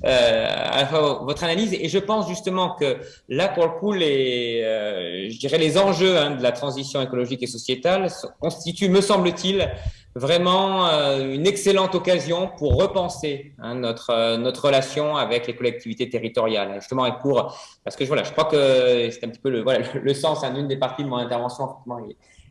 S2: euh, votre analyse. Et je pense justement que là pour le coup les euh, je dirais les enjeux hein, de la transition écologique et sociétale constituent, me semble-t-il, vraiment euh, une excellente occasion pour repenser hein, notre euh, notre relation avec les collectivités territoriales. Justement et pour parce que voilà je crois que c'est un petit peu le voilà le, sens hein, d'une des parties de mon intervention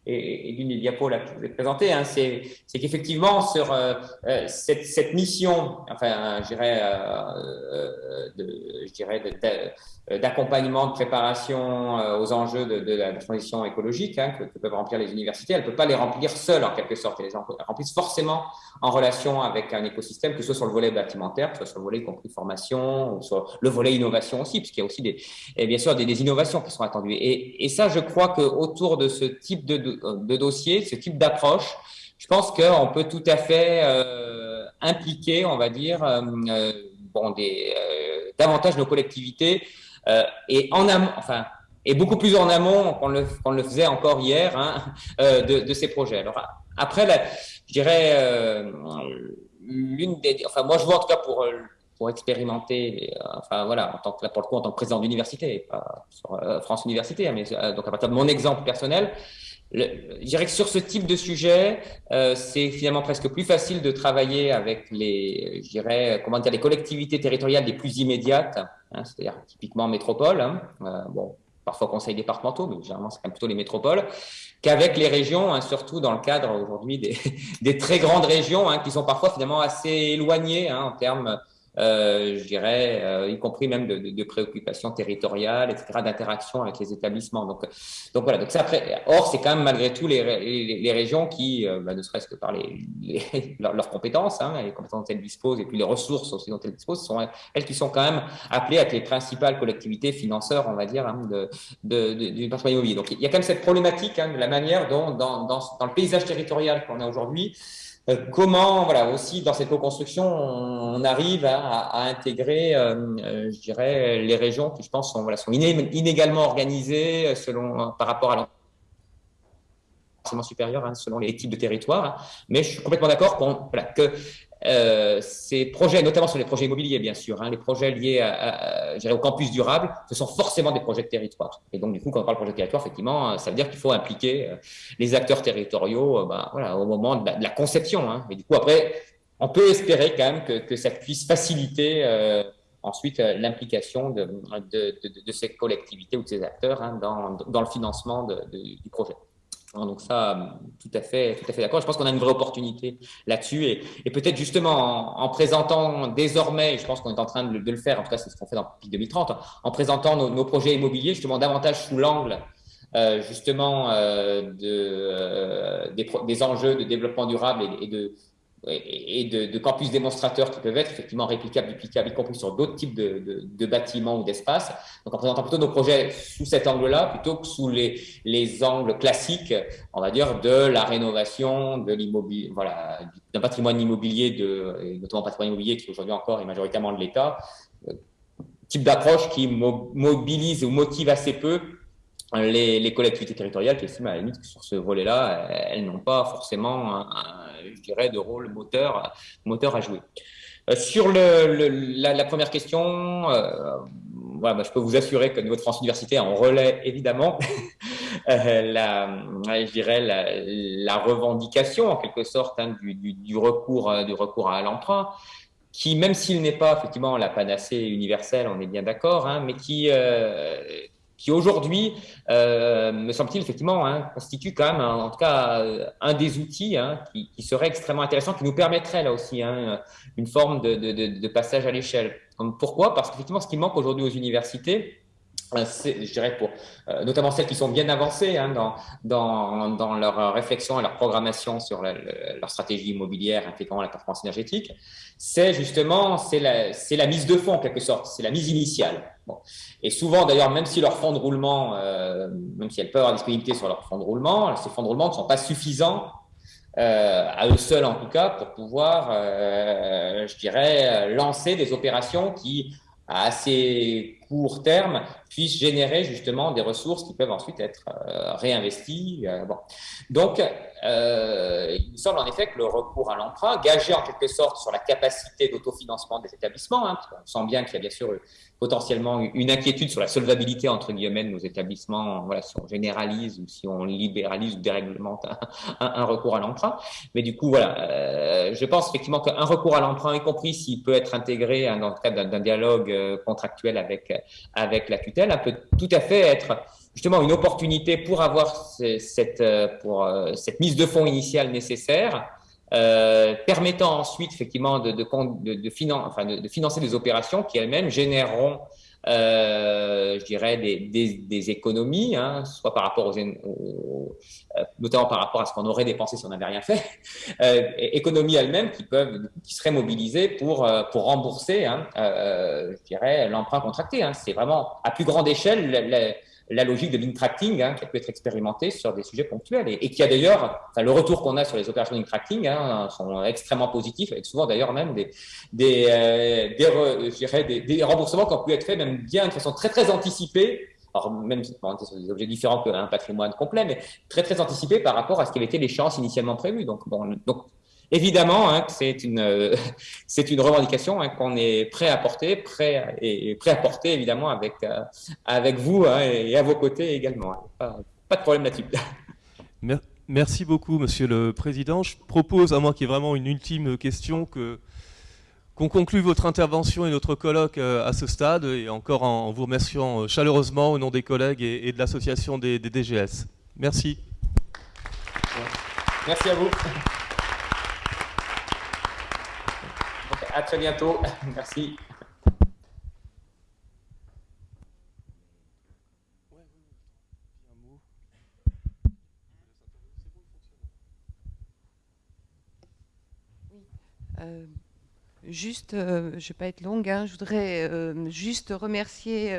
S2: et, et d'une des diapos là, que je vous ai présentées, hein, c'est qu'effectivement sur euh, euh, cette, cette, mission, enfin, je dirais, euh, de, je dirais de, euh, d'accompagnement, de préparation euh, aux enjeux de, de la transition écologique hein, que, que, peuvent remplir les universités. Elles ne peuvent pas les remplir seules en quelque sorte. Elles les remplissent forcément en relation avec un écosystème, que ce soit sur le volet bâtimentaire, que ce soit sur le volet compris formation, ou sur le volet innovation aussi, puisqu'il y a aussi des, et bien sûr des, des, innovations qui sont attendues. Et, et ça, je crois qu'autour de ce type de, de, dossier, ce type d'approche, je pense qu'on peut tout à fait euh, impliquer, on va dire, euh, bon, des, euh, davantage nos collectivités euh, et en amont, enfin, et beaucoup plus en amont qu'on le, qu'on le faisait encore hier hein, euh, de, de, ces projets. Alors après, la, je dirais euh, l'une des, enfin moi je vois en tout cas pour pour expérimenter, enfin voilà, en tant que là pour le coup en tant que président d'université, sur France Université, hein, mais donc à partir de mon exemple personnel, je dirais que sur ce type de sujet, euh, c'est finalement presque plus facile de travailler avec les, je dirais, comment dire, les collectivités territoriales les plus immédiates, hein, c'est-à-dire typiquement métropole, hein, euh, bon, parfois conseils départementaux, mais généralement c'est quand même plutôt les métropoles, qu'avec les régions, hein, surtout dans le cadre aujourd'hui des, des, très grandes régions, hein, qui sont parfois finalement assez éloignées hein, en termes euh, je dirais, euh, y compris même de, de, de préoccupations territoriales, etc., d'interaction avec les établissements. Donc, donc voilà. Donc après, or, c'est quand même malgré tout les, les, les régions qui, euh, bah, ne serait-ce que par les, les leurs, compétences, hein, les compétences dont elles disposent, et puis les ressources aussi dont elles disposent, sont elles qui sont quand même appelées à être les principales collectivités financeurs, on va dire, hein, de, de, du patrimoine immobilier. Donc il y a quand même cette problématique hein, de la manière dont, dans, dans, le paysage territorial qu'on a aujourd'hui, comment, voilà, aussi dans cette co-construction, on arrive à, à intégrer, euh, euh, je dirais, les régions qui, je pense, sont, voilà, sont inégalement organisées selon, par rapport à l'enseignement supérieur, hein, selon les types de territoires. Mais je suis complètement d'accord voilà, que euh, ces projets, notamment sur les projets immobiliers, bien sûr, hein, les projets liés au campus durable, ce sont forcément des projets de territoire. Et donc, du coup, quand on parle de projet de territoire, effectivement, ça veut dire qu'il faut impliquer euh, les acteurs territoriaux euh, ben, au moment de la, conception. Hein. Et du coup, après, on peut espérer quand même que, ça puisse faciliter euh, ensuite l'implication de, ces collectivités ou de ces acteurs hein, dans le financement du projet. Hein, donc ça, tout à fait, tout à fait d'accord. Je pense qu'on a une vraie opportunité là-dessus et, et peut-être justement en, en, présentant désormais, je pense qu'on est en train de, le faire, en tout cas c'est ce qu'on fait dans PIC 2030, en présentant nos, projets immobiliers justement davantage sous l'angle euh, justement euh, de, euh, des, enjeux de développement durable et, et de, et de, campus démonstrateurs qui peuvent être effectivement réplicables, duplicables, y compris sur d'autres types de, bâtiments ou d'espaces. Donc, en présentant plutôt nos projets sous cet angle-là, plutôt que sous les, les angles classiques, on va dire, de la rénovation de l'immobilier, voilà, d'un patrimoine immobilier, de, notamment patrimoine immobilier qui aujourd'hui encore est majoritairement de l'État. Euh, type d'approche qui mobilise ou motive assez peu les, collectivités territoriales qui estiment à la limite que sur ce volet-là, elles n'ont pas forcément, un, je dirais, de rôle moteur, à jouer. sur le, la, première question, voilà, bah, je peux vous assurer que niveau de France Université, on relaie évidemment la, je dirais la, revendication en quelque sorte hein, du, recours, du recours à l'emprunt qui, même s'il n'est pas effectivement la panacée universelle, on est bien d'accord, hein, mais qui, euh, qui aujourd'hui, euh, me semble-t-il, effectivement, hein, constitue quand même, en tout cas, un des outils hein, qui, serait extrêmement intéressant, qui nous permettrait là aussi hein, une forme de, passage à l'échelle. Pourquoi? Parce qu'effectivement, ce qui manque aujourd'hui aux universités, euh, je dirais pour euh, notamment celles qui sont bien avancées dans, leur réflexion et leur programmation sur leur stratégie immobilière intégrant la performance énergétique, c'est justement la, la mise de fonds en quelque sorte, c'est la mise initiale. Et souvent d'ailleurs, même si leurs fonds de roulement, euh, même si elles peuvent avoir disponibilité sur leurs fonds de roulement, ces fonds de roulement ne sont pas suffisants euh, à eux seuls en tout cas pour pouvoir, euh, je dirais, lancer des opérations qui à assez court terme puissent générer justement des ressources qui peuvent ensuite être réinvesties. Donc, euh, il me semble en effet que le recours à l'emprunt, gagé en quelque sorte sur la capacité d'autofinancement des établissements, hein, on sent bien qu'il y a bien sûr potentiellement une inquiétude sur la solvabilité entre guillemets de nos établissements, voilà, si on généralise ou si on libéralise ou déréglemente un, recours à l'emprunt. Mais du coup, voilà, euh, je pense effectivement qu'un recours à l'emprunt, y compris s'il peut être intégré hein, dans le cadre d'un dialogue euh, contractuel avec avec la tutelle, peut tout à fait être justement une opportunité pour avoir cette, euh, pour, cette mise de fonds initiale nécessaire euh, permettant ensuite effectivement de, de, de, de, enfin de, financer des opérations qui elles-mêmes généreront, euh, je dirais, des, des, des économies, hein, soit par rapport aux, euh, notamment par rapport à ce qu'on aurait dépensé si on n'avait rien fait, euh, économies elles-mêmes qui peuvent, qui seraient mobilisées pour euh, pour rembourser, hein, je dirais, l'emprunt contracté. Hein. C'est vraiment à plus grande échelle. La, logique de l'intracting hein, qui a pu être expérimentée sur des sujets ponctuels et, qui a d'ailleurs, le retour qu'on a sur les opérations d'intracting hein, sont extrêmement positifs, avec souvent d'ailleurs même des, euh, des, des, remboursements qui ont pu être faits même bien de façon très très anticipée alors même sur des objets différents qu'un patrimoine complet, mais très très anticipé par rapport à ce qui avait été l'échéance initialement prévue. Donc, bon, donc Évidemment, hein, c'est une euh, c'est une revendication hein, qu'on est prêt à porter, prêt et prêt à porter évidemment avec euh, avec vous hein, et à vos côtés également. Pas, pas de problème là-dessus.
S1: Merci beaucoup, Monsieur le Président. Je propose, à moi qui est vraiment une ultime question, que qu'on conclue votre intervention et notre colloque euh, à ce stade, et encore en vous remerciant chaleureusement au nom des collègues et, de l'association des DGS. Merci.
S2: Merci à vous. À très bientôt. Merci.
S4: Euh, juste, euh, je ne vais pas être longue, hein, je voudrais euh, juste remercier,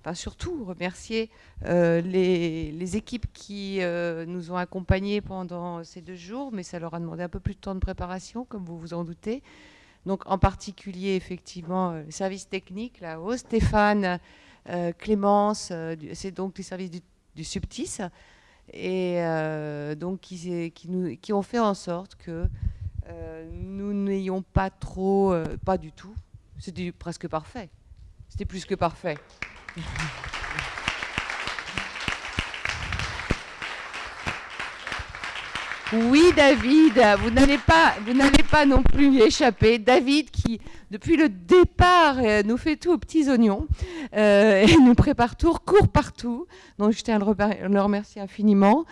S4: enfin surtout remercier les, les, équipes qui nous ont accompagnés pendant ces deux jours, mais ça leur a demandé un peu plus de temps de préparation, comme vous vous en doutez donc en particulier effectivement euh, le service technique là-haut, Stéphane, euh, Clémence, euh, c'est donc les services du, Subtis, et donc qui, ont fait en sorte que nous n'ayons pas trop, pas du tout, c'était presque parfait, c'était plus que parfait. Oui, David, vous n'allez pas, vous pas non plus échapper. David, qui depuis le départ euh, nous fait tout aux petits oignons euh, et nous prépare tout, court partout. Donc je tiens à le, remercier infiniment.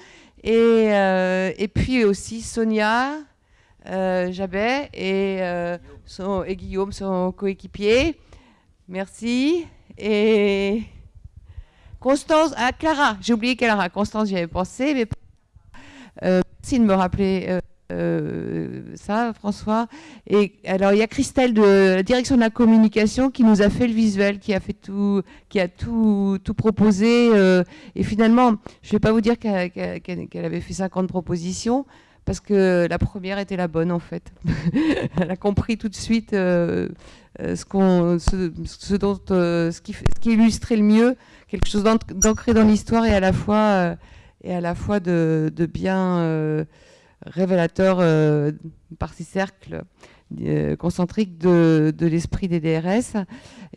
S4: Et, euh, et puis aussi Sonia, Jabet et, et Guillaume, son coéquipier. Merci. Et Constance, ah Clara, j'ai oublié Clara. Constance, j'y avais pensé, mais Merci de me rappeler euh, euh, ça, François. Et alors, il y a Christelle de la direction de la communication qui nous a fait le visuel, qui a fait tout, qui a tout, tout proposé. Euh, et finalement, je ne vais pas vous dire qu'elle avait fait 50 propositions, parce que la première était la bonne en fait. Elle a compris tout de suite ce, dont, ce qui illustrait le mieux, quelque chose d'ancré dans l'histoire et à la fois et à la fois de, bien euh, révélateur par ces cercles concentriques de, l'esprit des DRS.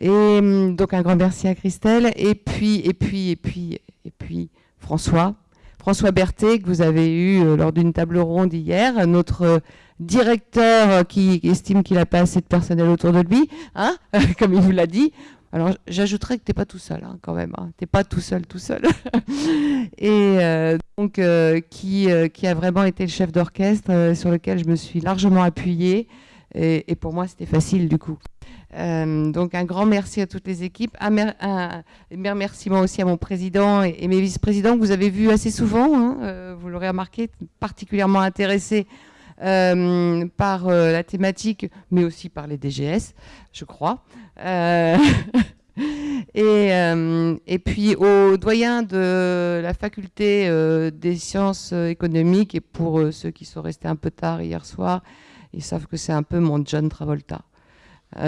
S4: Et hum, donc un grand merci à Christelle. Et puis, et puis, et puis, et puis François. François Berthet, que vous avez eu lors d'une table ronde hier, notre directeur qui estime qu'il n'a pas assez de personnel autour de lui, hein comme il vous l'a dit. Alors j'ajouterais que tu n'es pas tout seul hein, quand même, hein. tu n'es pas tout seul, tout seul. et euh, donc euh, qui, euh, qui a vraiment été le chef d'orchestre sur lequel je me suis largement appuyée. Et, pour moi c'était facile du coup. donc un grand merci à toutes les équipes. Un, un, remerciement aussi à mon président et, mes vice-présidents que vous avez vus assez souvent. Hein. vous l'aurez remarqué, particulièrement intéressés euh, par euh, la thématique, mais aussi par les DGS, je crois. Euh, et, puis au doyen de la faculté des sciences économiques, et pour ceux qui sont restés un peu tard hier soir, ils savent que c'est un peu mon John Travolta.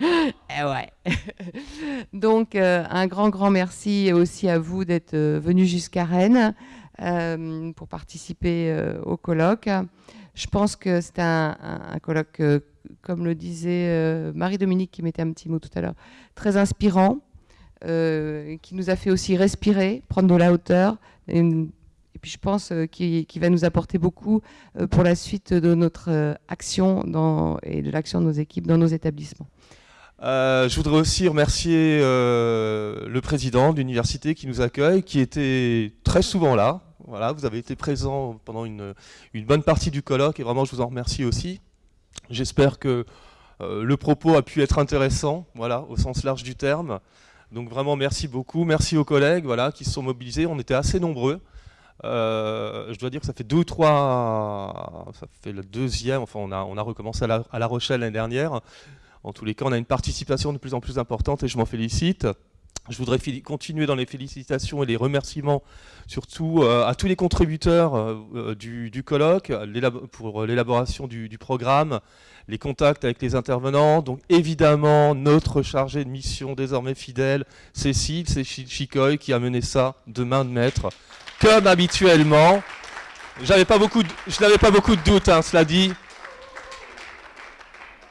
S4: Eh ouais. Donc, un grand, grand merci aussi à vous d'être venus jusqu'à Rennes. Euh, pour participer euh, au colloque. Je pense que c'est un, colloque, euh, comme le disait Marie-Dominique qui mettait un petit mot tout à l'heure, très inspirant, qui nous a fait aussi respirer, prendre de la hauteur. Et, puis je pense qu'il va nous apporter beaucoup pour la suite de notre action et de l'action de nos équipes dans nos établissements.
S1: je voudrais aussi remercier le président de l'université qui nous accueille, qui était très souvent là, voilà, vous avez été présent pendant une, bonne partie du colloque et vraiment je vous en remercie aussi. J'espère que euh, le propos a pu être intéressant, voilà, au sens large du terme. Donc vraiment merci beaucoup, merci aux collègues voilà, qui se sont mobilisés, on était assez nombreux. Euh, je dois dire que ça fait deux ou trois, ça fait le deuxième, enfin on a, on a recommencé à La, à la Rochelle l'année dernière. En tous les cas, on a une participation de plus en plus importante et je m'en félicite. Je voudrais continuer dans les félicitations et les remerciements, surtout euh, à tous les contributeurs euh, euh, du, colloque pour l'élaboration du, programme, les contacts avec les intervenants. Donc évidemment, notre chargée de mission désormais fidèle, Cécile, Cécile Chicoy, qui a mené ça de main de maître, comme habituellement. je n'avais pas beaucoup de doutes, hein, cela dit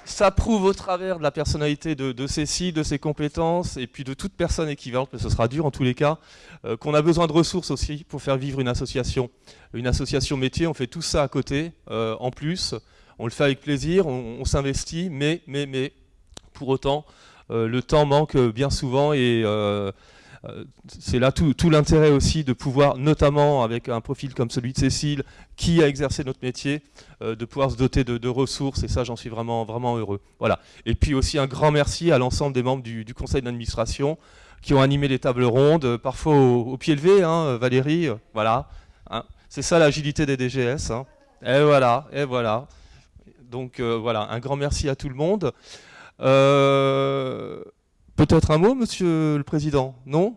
S1: ça prouve au travers de la personnalité de, Cécile, de ses compétences, et puis de toute personne équivalente, mais ce sera dur en tous les cas, euh, qu'on a besoin de ressources aussi pour faire vivre une association. Une association métier, on fait tout ça à côté, euh, en plus, on le fait avec plaisir, on, s'investit, mais, mais, mais, pour autant, euh, le temps manque bien souvent, et c'est là tout, l'intérêt aussi de pouvoir, notamment avec un profil comme celui de Cécile, qui a exercé notre métier, euh, de pouvoir se doter de, ressources, et ça j'en suis vraiment, vraiment heureux. Voilà. Et puis aussi un grand merci à l'ensemble des membres du, conseil d'administration qui ont animé les tables rondes, parfois au, pied levé, hein, Valérie, voilà. Hein. C'est ça l'agilité des DGS. Hein. Et voilà, et voilà. Donc euh, voilà, un grand merci à tout le monde. Peut-être un mot, monsieur le président Non?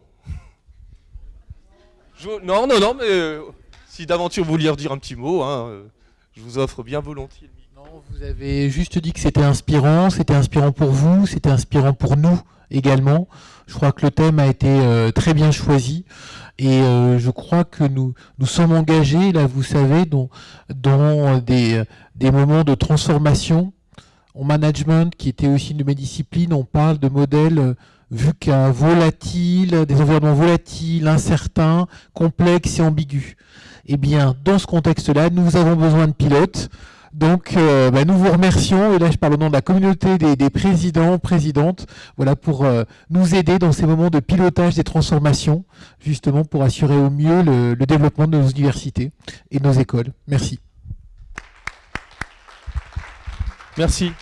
S1: Non, non, non, mais euh, si d'aventure vous vouliez redire un petit mot, hein, euh, je vous offre bien volontiers.
S5: Non, vous avez juste dit que c'était inspirant, c'était inspirant pour vous, c'était inspirant pour nous également. Je crois que le thème a été euh, très bien choisi et je crois que nous nous sommes engagés, là vous savez, dans, dans des, des moments de transformation en management, qui était aussi une de mes disciplines, on parle de modèles euh, vu qu'un volatile, des environnements volatiles, incertains, complexes et ambigus. Eh bien, dans ce contexte-là, nous avons besoin de pilotes. Donc, euh, bah, nous vous remercions, et là je parle au nom de la communauté des, présidents, présidentes, voilà, pour euh, nous aider dans ces moments de pilotage des transformations, justement pour assurer au mieux le, le développement de nos universités et de nos écoles. Merci.
S1: Merci.